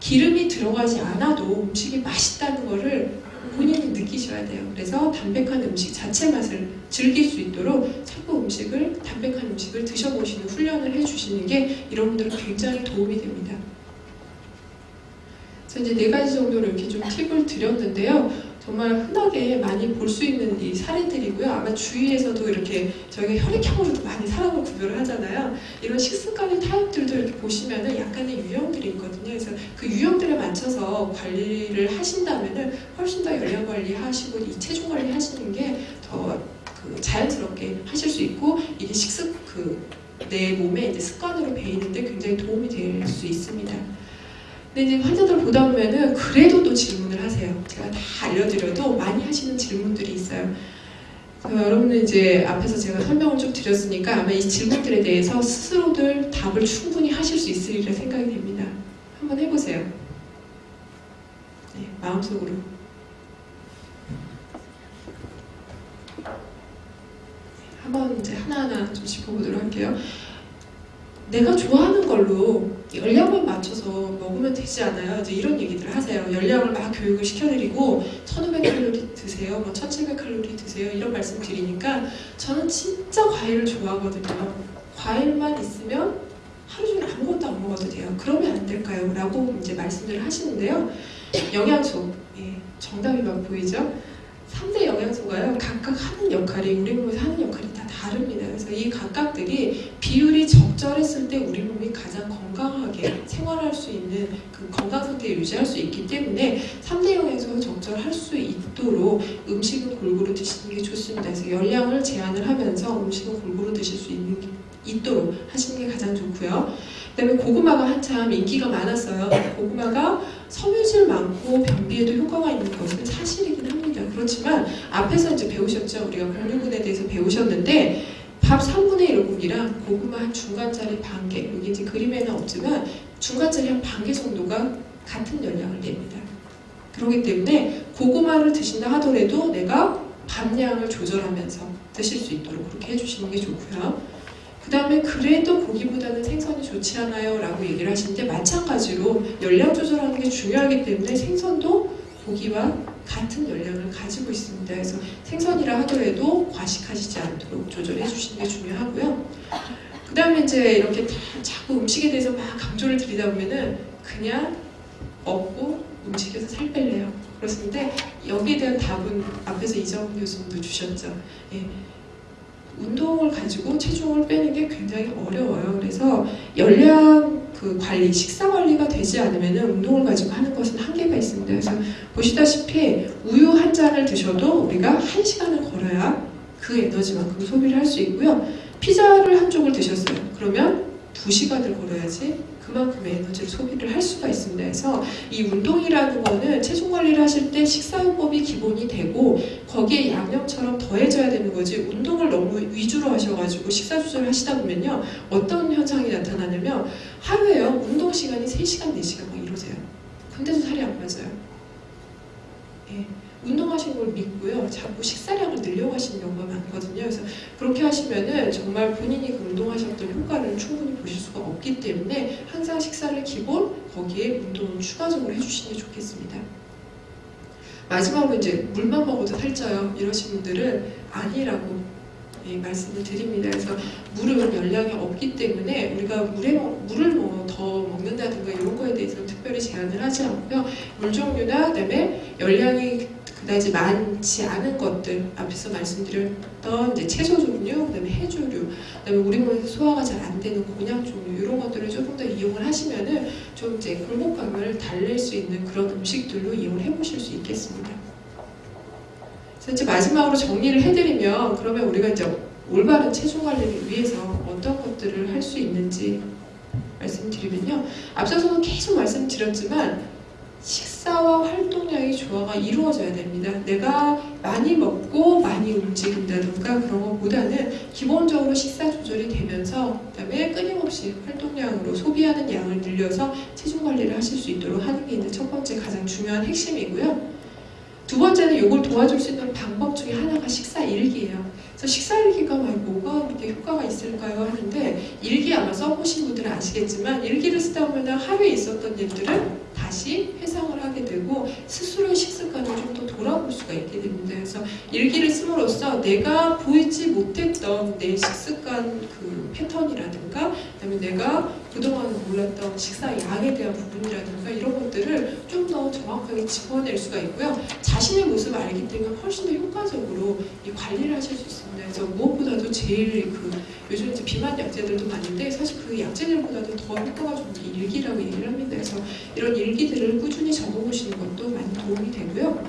기름이 들어가지 않아도 음식이 맛있다는 거를 본인이 느끼셔야 돼요. 그래서 담백한 음식 자체 맛을 즐길 수 있도록 자꾸 음식을 담백한 음식을 드셔보시는 훈련을 해주시는 게 이런 분들은 굉장히 도움이 됩니다. 그래서 이제 네 가지 정도로 이렇게 좀 팁을 드렸는데요. 정말 흔하게 많이 볼 수 있는 이 사례들이고요. 아마 주위에서도 이렇게 저희가 혈액형으로도 많이 사람을 구별을 하잖아요. 이런 식습관의 타입들도 이렇게 보시면은 약간의 유형들이 있거든요. 그래서 그 유형들에 맞춰서 관리를 하신다면은 훨씬 더 열량 관리하시고 이 체중 관리 하시는 게더 그 자연스럽게 하실 수 있고 이게 식습 그 내 몸에 이제 습관으로 배이는데 굉장히 도움이 될 수 있습니다. 근데 이제 환자들 보다 보면은 그래도 또 질문을 하세요. 제가 다 알려드려도 많이 하시는 질문들이 있어요. 여러분은 이제 앞에서 제가 설명을 좀 드렸으니까 아마 이 질문들에 대해서 스스로들 답을 충분히 하실 수 있으리라 생각이 됩니다. 한번 해보세요. 네, 마음속으로. 한번 이제 하나하나 좀 짚어보도록 할게요. 내가 좋아하는 걸로 열량만 맞춰서 먹으면 되지 않아요? 이제 이런 얘기들 하세요. 열량을 막 교육을 시켜드리고 1500칼로리 드세요, 뭐 1700칼로리 드세요 이런 말씀 드리니까 저는 진짜 과일을 좋아하거든요. 과일만 있으면 하루 종일 아무것도 안 먹어도 돼요. 그러면 안 될까요? 라고 이제 말씀을 하시는데요. 영양소, 예, 정답이 막 보이죠? 3대 영양소가요. 각각 하는 역할이 우리 몸에서 하는 역할이 다 다릅니다. 그래서 이 각각들이 비율이 적절했을 때 우리 몸이 가장 건강하게 생활할 수 있는 그 건강 상태를 유지할 수 있기 때문에 3대 영양소가 적절할 수 있도록 음식은 골고루 드시는 게 좋습니다. 그래서 열량을 제한을 하면서 음식은 골고루 드실 수 있는 게 있도록 하시는 게 가장 좋고요. 그다음에 고구마가 한참 인기가 많았어요. 고구마가 섬유질 많고 변비에도 효과가 있는 것은 사실이긴 합니다. 그렇지만 앞에서 이제 배우셨죠. 우리가 공유근에 대해서 배우셨는데 밥 3분의 1 공기랑 고구마 한 중간짜리 반 개, 여기 이제 그림에는 없지만 중간짜리 한 반 개 정도가 같은 열량을 냅니다. 그렇기 때문에 고구마를 드신다 하더라도 내가 밥량을 조절하면서 드실 수 있도록 그렇게 해주시는 게 좋고요. 그 다음에 그래도 고기보다는 생선이 좋지 않아요 라고 얘기를 하시는데 마찬가지로 열량 조절하는 게 중요하기 때문에 생선도 고기와 같은 열량을 가지고 있습니다. 그래서 생선이라 하더라도 과식하시지 않도록 조절해 주시는 게 중요하고요. 그 다음에 이제 이렇게 다 자꾸 음식에 대해서 막 강조를 드리다 보면은 그냥 먹고 움직여서 살 뺄래요. 그렇습니다. 여기에 대한 답은 앞에서 이정훈 교수님도 주셨죠. 예. 운동을 가지고 체중을 빼는 게 굉장히 어려워요. 그래서 열량 그 관리, 식사 관리가 되지 않으면 운동을 가지고 하는 것은 한계가 있습니다. 그래서 보시다시피 우유 한 잔을 드셔도 우리가 한 시간을 걸어야 그 에너지만큼 소비를 할 수 있고요. 피자를 한 쪽을 드셨어요. 그러면 두 시간을 걸어야지 그만큼의 에너지를 소비를 할 수가 있습니다. 그래서 이 운동이라는 거는 체중 관리를 하실 때 식사요법이 기본이 되고 거기에 양념처럼 더해져야 되는 거지 운동을 너무 위주로 하셔가지고 식사 조절을 하시다 보면요. 어떤 현상이 나타나냐면 하루에요. 운동 시간이 3시간 4시간 막 이러세요. 근데도 살이 안 빠져요. 예, 운동하시는 걸 믿고요 자꾸 식사량을 늘려가시는 경우가 많거든요 그래서 그렇게 하시면은 정말 본인이 그 운동하셨던 효과를 충분히 보실 수가 없기 때문에 항상 식사를 기본 거기에 운동을 추가적으로 해주시는 게 좋겠습니다 마지막으로 이제 물만 먹어도 살쪄요 이러신 분들은 아니라고 예, 말씀을 드립니다. 그래서 물은 열량이 없기 때문에 우리가 물에 먹- 물을 뭐 더 먹는다든가 이런 거에 대해서는 특별히 제한을 하지 않고요. 물 종류나 그다음에 열량이 그다지 많지 않은 것들 앞에서 말씀드렸던 이제 채소 종류, 그다음에 해조류, 그다음에 우리 몸에서 소화가 잘 안 되는 곤약 종류 이런 것들을 조금 더 이용을 하시면은 좀 이제 굴곡감을 달랠 수 있는 그런 음식들로 이용을 해보실 수 있겠습니다. 그래서 이제 마지막으로 정리를 해드리면 그러면 우리가 이제 올바른 체중 관리를 위해서 어떤 것들을 할 수 있는지 말씀드리면요. 앞서서는 계속 말씀드렸지만 식사와 활동량의 조화가 이루어져야 됩니다. 내가 많이 먹고 많이 움직인다든가 그런 것보다는 기본적으로 식사 조절이 되면서 그다음에 끊임없이 활동량으로 소비하는 양을 늘려서 체중 관리를 하실 수 있도록 하는 게 이제 첫 번째 가장 중요한 핵심이고요. 두 번째는 이걸 도와줄 수 있는 방법 중에 하나가 식사 일기예요. 그래서 식사 일기가 막 뭐가 그렇게 효과가 있을까요? 하는데 일기 아마 써보신 분들은 아시겠지만 일기를 쓰다 보면 하루에 있었던 일들을 다시 회상을 하게 되고 스스로의 식습관을 좀 더 돌아볼 수가 있게 됩니다. 그래서 일기를 씀으로써 내가 보이지 못했던 내 식습관 그 패턴이라든가 그다음에 내가 그동안 몰랐던 식사 양에 대한 부분이라든가 이런 것들을 좀 더 정확하게 짚어낼 수가 있고요. 자신의 모습을 알기 때문에 훨씬 더 효과적으로 이 관리를 하실 수 있습니다. 그래서 무엇보다도 제일 그 요즘 이제 비만 약제들도 많은데 사실 그 약제들보다도 더 효과가 좋은 게 일기라고 얘기를 합니다. 그래서 이런 일기들을 꾸준히 적어보시는 것도 많이 도움이 되고요.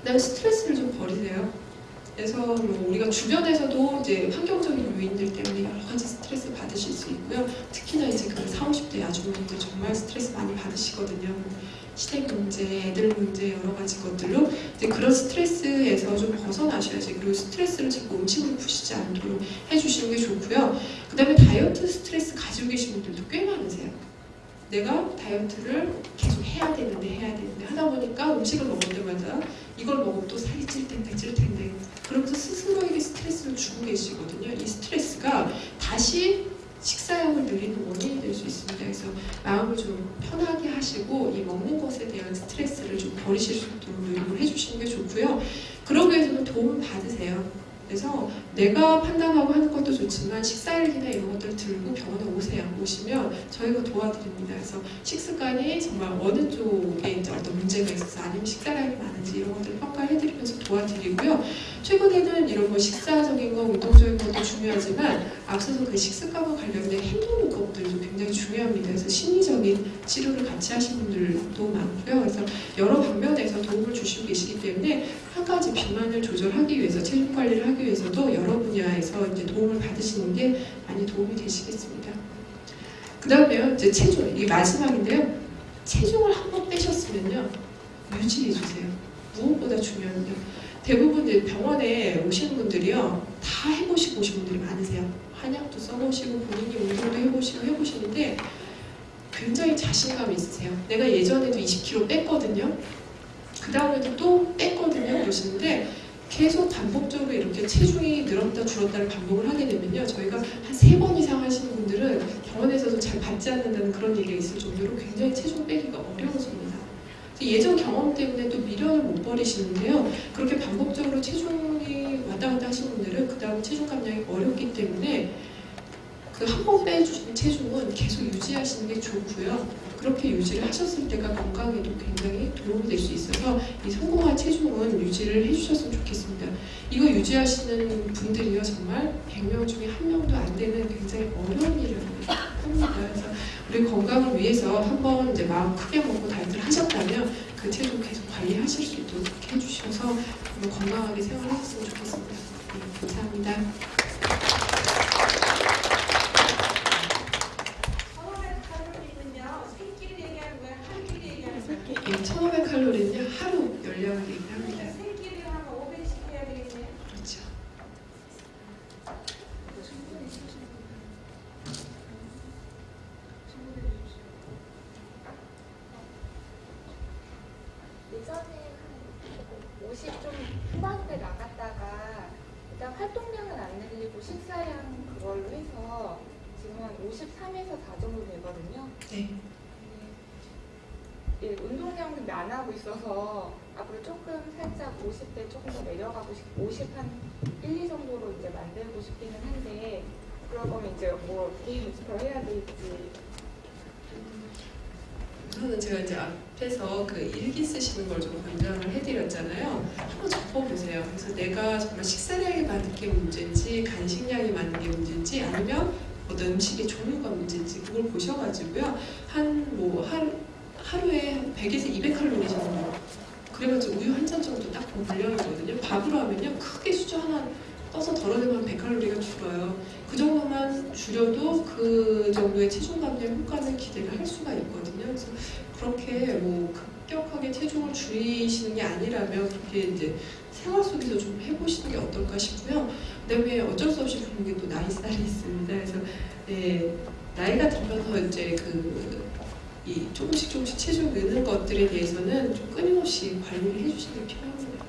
그다음에 스트레스를 좀 버리세요. 그래서 뭐 우리가 주변에서도 이제 환경적인 요인들 때문에 여러 가지 스트레스 받으실 수 있고요. 특히나 이제 그 40, 50대 아주머니들 정말 스트레스 많이 받으시거든요. 시댁 문제, 애들 문제 여러 가지 것들로 이제 그런 스트레스에서 좀 벗어나셔야지 그리고 스트레스를 자꾸 음식으로 푸시지 않도록 해주시는 게 좋고요. 그 다음에 다이어트 스트레스 가지고 계신 분들도 꽤 많으세요. 내가 다이어트를 계속 해야 되는데 해야 되는데 하다 보니까 음식을 먹을 때마다 이걸 먹으면 또 살이 찔 텐데 찔 텐데 그러면서 스스로에게 스트레스를 주고 계시거든요. 이 스트레스가 다시 식사량을 늘리는 원인이 될 수 있습니다. 그래서 마음을 좀 편하게 하시고 이 먹는 것에 대한 스트레스를 좀 버리실 수 있도록 노력을 해주시는 게 좋고요. 그러기 위해서는 도움을 받으세요. 그래서 내가 판단하고 하는 것도 좋지만 식사일기나 이런 것들을 들고 병원에 오세요. 오시면 저희가 도와드립니다. 그래서 식습관이 정말 어느 쪽에 이제 어떤 문제가 있어서 아니면 식사량이 많은지 이런 것들을 평가해드리면서 도와드리고요. 최근에는 이런 뭐 식사적인 거, 운동적인 것도 중요하지만 앞서서 그 식습관과 관련된 행동 요법들도 굉장히 중요합니다. 그래서 심리적인 치료를 같이 하신 분들도 많고요. 그래서 여러 방면에서 도움을 주시고 계시기 때문에 한 가지 비만을 조절하기 위해서 체중 관리를 하기 위해서도 여러 분야에서 이제 도움을 받으시는 게 많이 도움이 되시겠습니다. 그 다음에요, 이제 체중, 이 마지막인데요. 체중을 한번 빼셨으면요, 유지해 주세요. 무엇보다 중요한 게 대부분 이제 병원에 오시는 분들이요, 다 해보시고 오신 분들이 많으세요. 한약도 써보시고 본인이 운동도 해보시고 해보시는데 굉장히 자신감이 있으세요. 내가 예전에도 20kg 뺐거든요. 그 다음에도 또 뺐거든요. 그러시는데 계속 반복적으로 이렇게 체중이 늘었다 줄었다를 반복을 하게 되면요. 저희가 한 세 번 이상 하시는 분들은 병원에서도 잘 받지 않는다는 그런 얘기가 있을 정도로 굉장히 체중 빼기가 어려워집니다. 예전 경험 때문에 또 미련을 못 버리시는데요. 그렇게 반복적으로 체중이 왔다 갔다 하시는 분들은 그 다음 체중 감량이 어렵기 때문에 그 한 번 빼주신 체중은 계속 유지하시는 게 좋고요. 그렇게 유지를 하셨을 때가 건강에도 굉장히 도움이 될 수 있어서 이 성공한 체중은 유지를 해주셨으면 좋겠습니다. 이거 유지하시는 분들이요 정말 100명 중에 한 명도 안 되는 굉장히 어려운 일을 합니다. 그래서 우리 건강을 위해서 한번 이제 마음 크게 먹고 다이어트를 하셨다면 그 체중 계속 관리하실 수 있도록 해주셔서 건강하게 생활하셨으면 좋겠습니다. 네, 감사합니다. 처음에 칼로리는요, 세끼리 얘기하는 거야, 한끼리 얘기하는 거야? 이 1500칼로리는요 하루 열량을 얘기합니다. 세끼리 하면 500씩 해야 되겠네. 그렇죠. 예전에 한50좀 후반대 나갔다가 일단 활동량은 안 늘리고 식사량 그걸로 해서 지금 한 53에서 4 정도 되거든요. 네. 예, 운동량은 안 하고 있어서 앞으로 조금 살짝 50대 조금 더 내려가고 싶, 50 한 1, 2 정도로 이제 만들고 싶기는 한데 그럴 거면 이제 뭐 어떻게 더 해야 될지 우선은 제가 이제 앞에서 그 일기 쓰시는 걸 좀 권장을 해드렸잖아요. 한번 적어보세요. 그래서 내가 정말 식사량이 많은 게 문제인지 간식량이 많은 게 문제인지 아니면 어떤 음식의 종류가 문제인지 그걸 보셔가지고요. 한뭐 하루에 한 100에서 200칼로리 정도 그래가지고 우유 한 잔 정도 딱 분량이거든요. 밥으로 하면요 크게 수저 하나 떠서 덜어내면 100칼로리가 줄어요. 그 정도만 줄여도 그 정도의 체중 감량 효과는 기대를 할 수가 있거든요. 그래서 그렇게 뭐 급격하게 체중을 줄이시는 게 아니라면 그렇게 이제 생활 속에서 좀 해보시는 게 어떨까 싶고요. 그다음에 어쩔 수 없이 부르는 게 또 나이살이 있습니다. 그래서 예, 나이가 들면서 이제 그이 조금씩 조금씩 체중 느는 것들에 대해서는 좀 끊임없이 관리를 해주시는 게 필요합니다.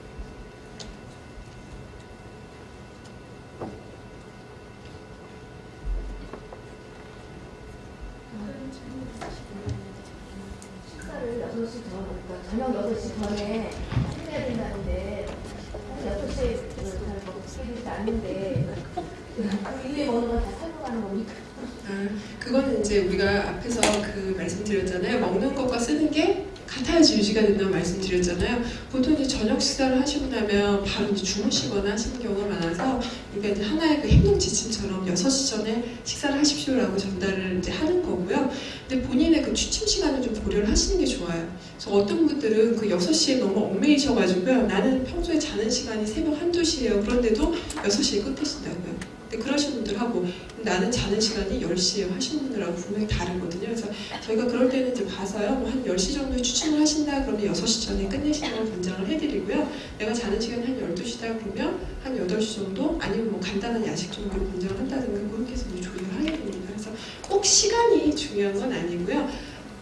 4시가 된다고 말씀드렸잖아요. 보통 이제 저녁 식사를 하시고 나면 바로 이제 주무시거나 하시는 경우가 많아서 그러니까 하나의 그 행동 지침처럼 6시 전에 식사를 하십시오라고 전달을 이제 하는 거고요. 근데 본인의 그 취침 시간을 좀 고려를 하시는 게 좋아요. 그래서 어떤 분들은 그 6시에 너무 얽매이셔가지고요. 나는 평소에 자는 시간이 새벽 1, 2시예요. 그런데도 6시에 끝내신다고요. 근데 그러신 분들하고 나는 자는 시간이 10시에 하시는 분들하고 분명히 다르거든요. 그래서 저희가 그럴 때는 이제 봐서요. 뭐 한 10시 정도에 추침을 하신다 그러면 6시 전에 끝내시는 걸 권장을 해드리고요. 내가 자는 시간이 한 12시다 그러면 한 8시 정도 아니면 뭐 간단한 야식 정도를 권장을 한다든가 그렇게 해서 조율을 하게 됩니다. 그래서 꼭 시간이 중요한 건 아니고요.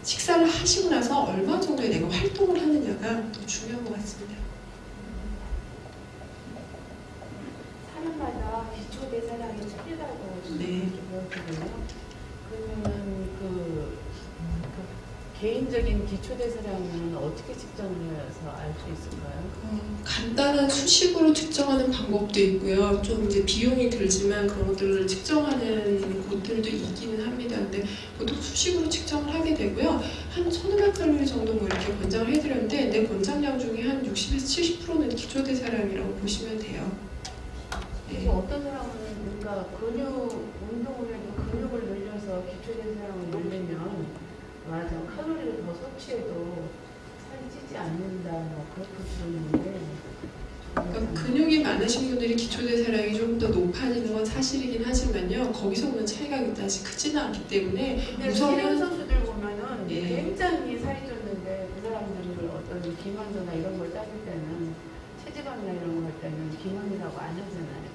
식사를 하시고 나서 얼마 정도의 내가 활동을 하느냐가 더 중요한 것 같습니다 기초 대사량이 틀리다고 네. 그렇군요. 그러면은 그, 그 개인적인 기초 대사량은 어떻게 측정을 해서 알 수 있을까요? 어, 간단한 수식으로 측정하는 방법도 있고요. 좀 이제 비용이 들지만 그런 것들을 측정하는 곳들도 있기는 합니다. 근데 보통 수식으로 측정을 하게 되고요. 한 1500칼로리 정도 뭐 이렇게 권장을 해드렸는데 내 권장량 중에 한 60에서 70%는 기초대사량이라고 보시면 돼요. 네. 어떤 사람은 뭔가 근육 근육을 늘려서 기초 대사량을 늘리면 맞아 칼로리를 더 섭취해도 살이 찌지 않는다 뭐 그렇게 들었는데 그러니까 근육이 많으신 분들이 기초대사량이 좀 더 높아지는 건 사실이긴 하지만요. 거기서 오는 차이가 그다지 크지는 않기 때문에 우선은 선수들 보면은 예. 굉장히 살이 쪘는데 그 사람들을 어떤 비만도나 이런 걸 따질 때는 체지방이나 이런 거할 때는 비만이라고 안 하잖아요.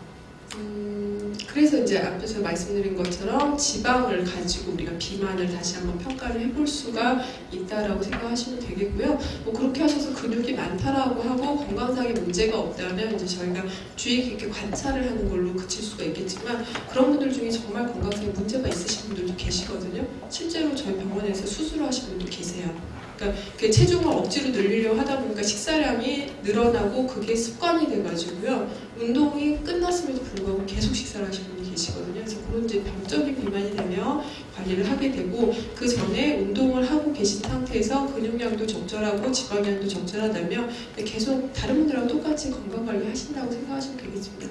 음, 그래서 이제 앞에서 말씀드린 것처럼 지방을 가지고 우리가 비만을 다시 한번 평가를 해볼 수가 있다라고 생각하시면 되겠고요. 뭐 그렇게 하셔서 근육이 많다라고 하고 건강상의 문제가 없다면 이제 저희가 주의 깊게 관찰을 하는 걸로 그칠 수가 있겠지만 그런 분들 중에 정말 건강상에 문제가 있으신 분들도 계시거든요. 실제로 저희 병원에서 수술을 하신 분도 계세요. 그러니까 그 체중을 억지로 늘리려고 하다 보니까 식사량이 늘어나고 그게 습관이 돼가지고요. 운동이 끝났음에도 불구하고 계속 식사를 하시는 분이 계시거든요. 그래서 그런 이제 병적인 비만이 되면 관리를 하게 되고 그 전에 운동을 하고 계신 상태에서 근육량도 적절하고 지방량도 적절하다면 계속 다른 분들하고 똑같이 건강 관리 하신다고 생각하시면 되겠습니다.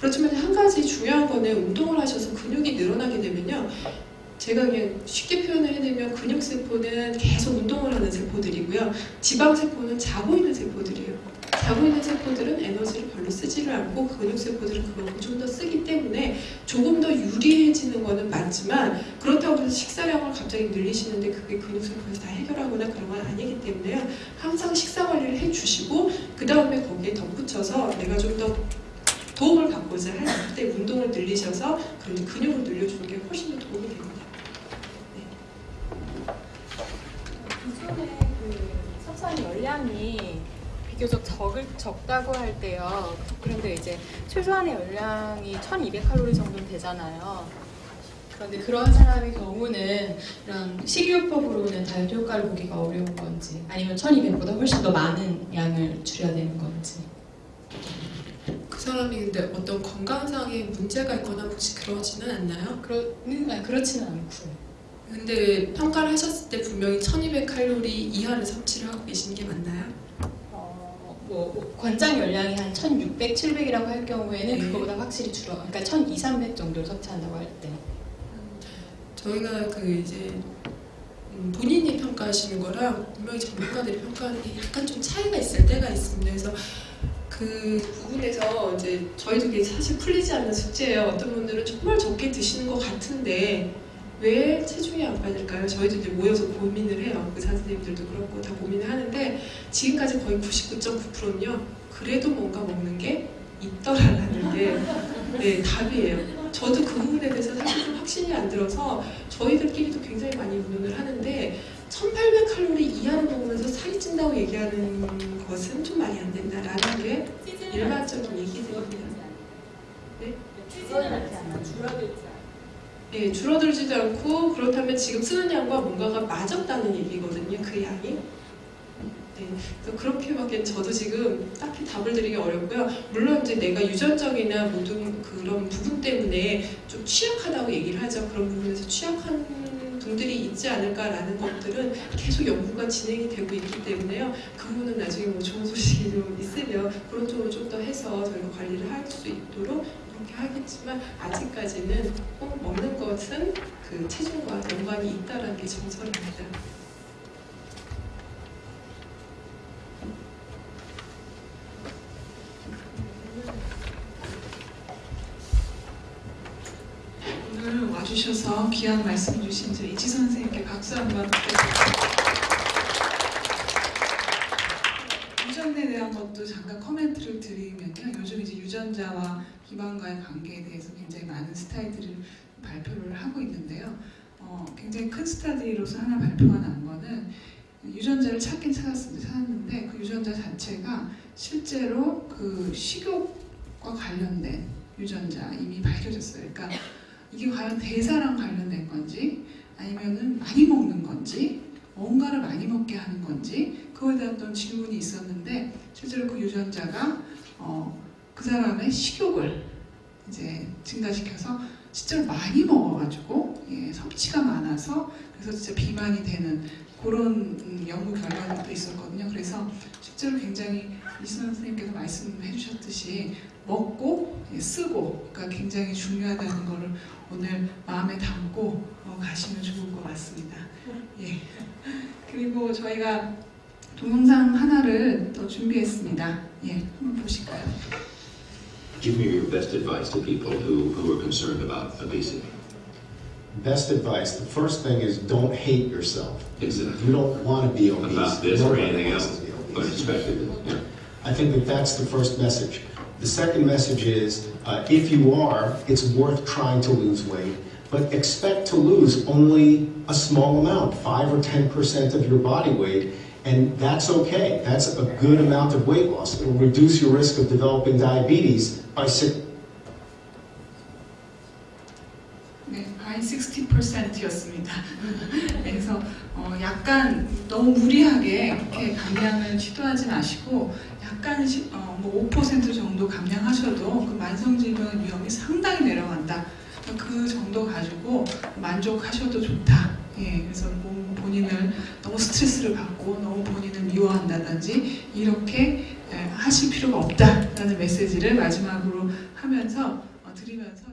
그렇지만 한 가지 중요한 거는 운동을 하셔서 근육이 늘어나게 되면요. 제가 그냥 쉽게 표현을 해드리면 근육세포는 계속 운동을 하는 세포들이고요. 지방세포는 자고 있는 세포들이에요. 자고 있는 세포들은 에너지를 별로 쓰지를 않고 근육세포들은 그만큼 좀 더 쓰기 때문에 조금 더 유리해지는 거는 맞지만 그렇다고 해서 식사량을 갑자기 늘리시는데 그게 근육세포에서 다 해결하거나 그런 건 아니기 때문에요. 항상 식사 관리를 해주시고 그 다음에 거기에 덧붙여서 내가 좀더 도움을 받고자 할 때 운동을 늘리셔서 그런 근육을 늘려주는 게 훨씬 더 도움이 됩니다. 기존에 그 열량이 비교적 적을, 적다고 할 때요. 그런데 이제 최소한의 열량이 1200칼로리 정도 되잖아요. 그런데 그런 사람의 경우는 이런 식이요법으로는 다이어트 효과를 보기가 어려운 건지 아니면 1200보다 훨씬 더 많은 양을 줄여야 되는 건지 그 사람이 근데 어떤 건강상의 문제가 있거나 혹시 그러지는 않나요? 그러, 아니, 그렇지는 않고요. 근데 평가를 하셨을 때 분명히 1200칼로리 이하를 섭취를 하고 계신 게 맞나요? 어, 뭐 권장 열량이 한 1600, 700이라고 할 경우에는 네. 그거보다 확실히 줄어. 그러니까 1200, 300 정도를 섭취한다고 할 때. 저희가 그 이제 음, 본인이 평가하시는 거랑 분명히 전문가들이 평가하는 게 약간 좀 차이가 있을 때가 있습니다. 그래서 그 부분에서 이제 저희도 이게 사실 풀리지 않는 숙제예요. 어떤 분들은 정말 적게 드시는 것 같은데 왜 체중이 안 빠질까요? 저희도 이제 모여서 고민을 해요. 의사 선생님들도 그렇고 다 고민을 하는데 지금까지 거의 99.9%는요. 그래도 뭔가 먹는 게 있더라라는 게 네, 답이에요. 저도 그 부분에 대해서 사실 좀 확신이 안 들어서 저희들끼리도 굉장히 많이 운동을 하는데 1800칼로리 이하를 먹으면서 살이 찐다고 얘기하는 것은 좀 말이 안 된다라는 게 일반적인 얘기들입니다. 줄어들지 않아요. 네, 줄어들지도 않고 그렇다면 지금 쓰는 양과 뭔가가 맞았다는 얘기거든요. 그 양이. 네, 그렇게밖에 저도 지금 딱히 답을 드리기 어렵고요. 물론 이제 내가 유전적이나 모든 그런 부분 때문에 좀 취약하다고 얘기를 하죠. 그런 부분에서 취약한 분들이 있지 않을까라는 것들은 계속 연구가 진행이 되고 있기 때문에요. 그 부분은 나중에 뭐 좋은 소식이 좀 있으면 그런 쪽으로 좀 더 해서 저희가 관리를 할 수 있도록 그렇게 하겠지만 아직까지는 꼭 먹는 것은 그 체중과 연관이 있다라는 게 정설입니다. 오늘 와주셔서 귀한 말씀 주신 저희 이지 선생님께 박수 한번 부탁드립니다. 유전에 대한 것도 잠깐 코멘트를 드리면요. 요즘 이제 유전자와 기반과의 관계에 대해서 굉장히 많은 스타디를 발표를 하고 있는데요. 어, 굉장히 큰 스타디로서 하나 발표가 난 거는 유전자를 찾긴 찾았습니다. 찾았는데 그 유전자 자체가 실제로 그 식욕과 관련된 유전자 이미 밝혀졌어요. 그러니까 이게 과연 대사랑 관련된 건지 아니면은 많이 먹는 건지 뭔가를 많이 먹게 하는 건지 그거에 대한 어떤 질문이 있었는데 실제로 그 유전자가 어, 그 사람의 식욕을 이제 증가시켜서 실제로 많이 먹어가지고 예, 섭취가 많아서 그래서 진짜 비만이 되는 그런 음, 연구 결과도 있었거든요. 그래서 실제로 굉장히 이순환 선생님께서 말씀해 주셨듯이 먹고 예, 쓰고 가 굉장히 중요하다는 거를 오늘 마음에 담고 어, 가시면 좋을 것 같습니다. 예. 그리고 저희가 동영상 하나를 더 준비했습니다. 예, 한번 보실까요? Give me your best advice to people who, who are concerned about obesity. Best advice, the first thing is don't hate yourself. Exactly. You don't want to be obese. About this or anything else, but expected, yeah. I think that that's the first message. The second message is, uh, if you are, it's worth trying to lose weight, but expect to lose only a small amount, 5 or 10% of your body weight, and that's okay. That's a good amount of weight loss. It will reduce your risk of developing diabetes by 네, by 60%였습니다. 그래서 어, 약간 너무 무리하게 이렇게 감량을 시도하지 마시고 약간 시, 어, 뭐5% 정도 감량하셔도 그 만성질병의 위험이 상당히 내려간다. 그 정도 가지고 만족하셔도 좋다. 예, 그래서 몸 본인을 너무 스트레스를 받고 너무 본인을 미워한다든지 이렇게 예, 하실 필요가 없다라는 메시지를 마지막으로 하면서 어, 드리면서.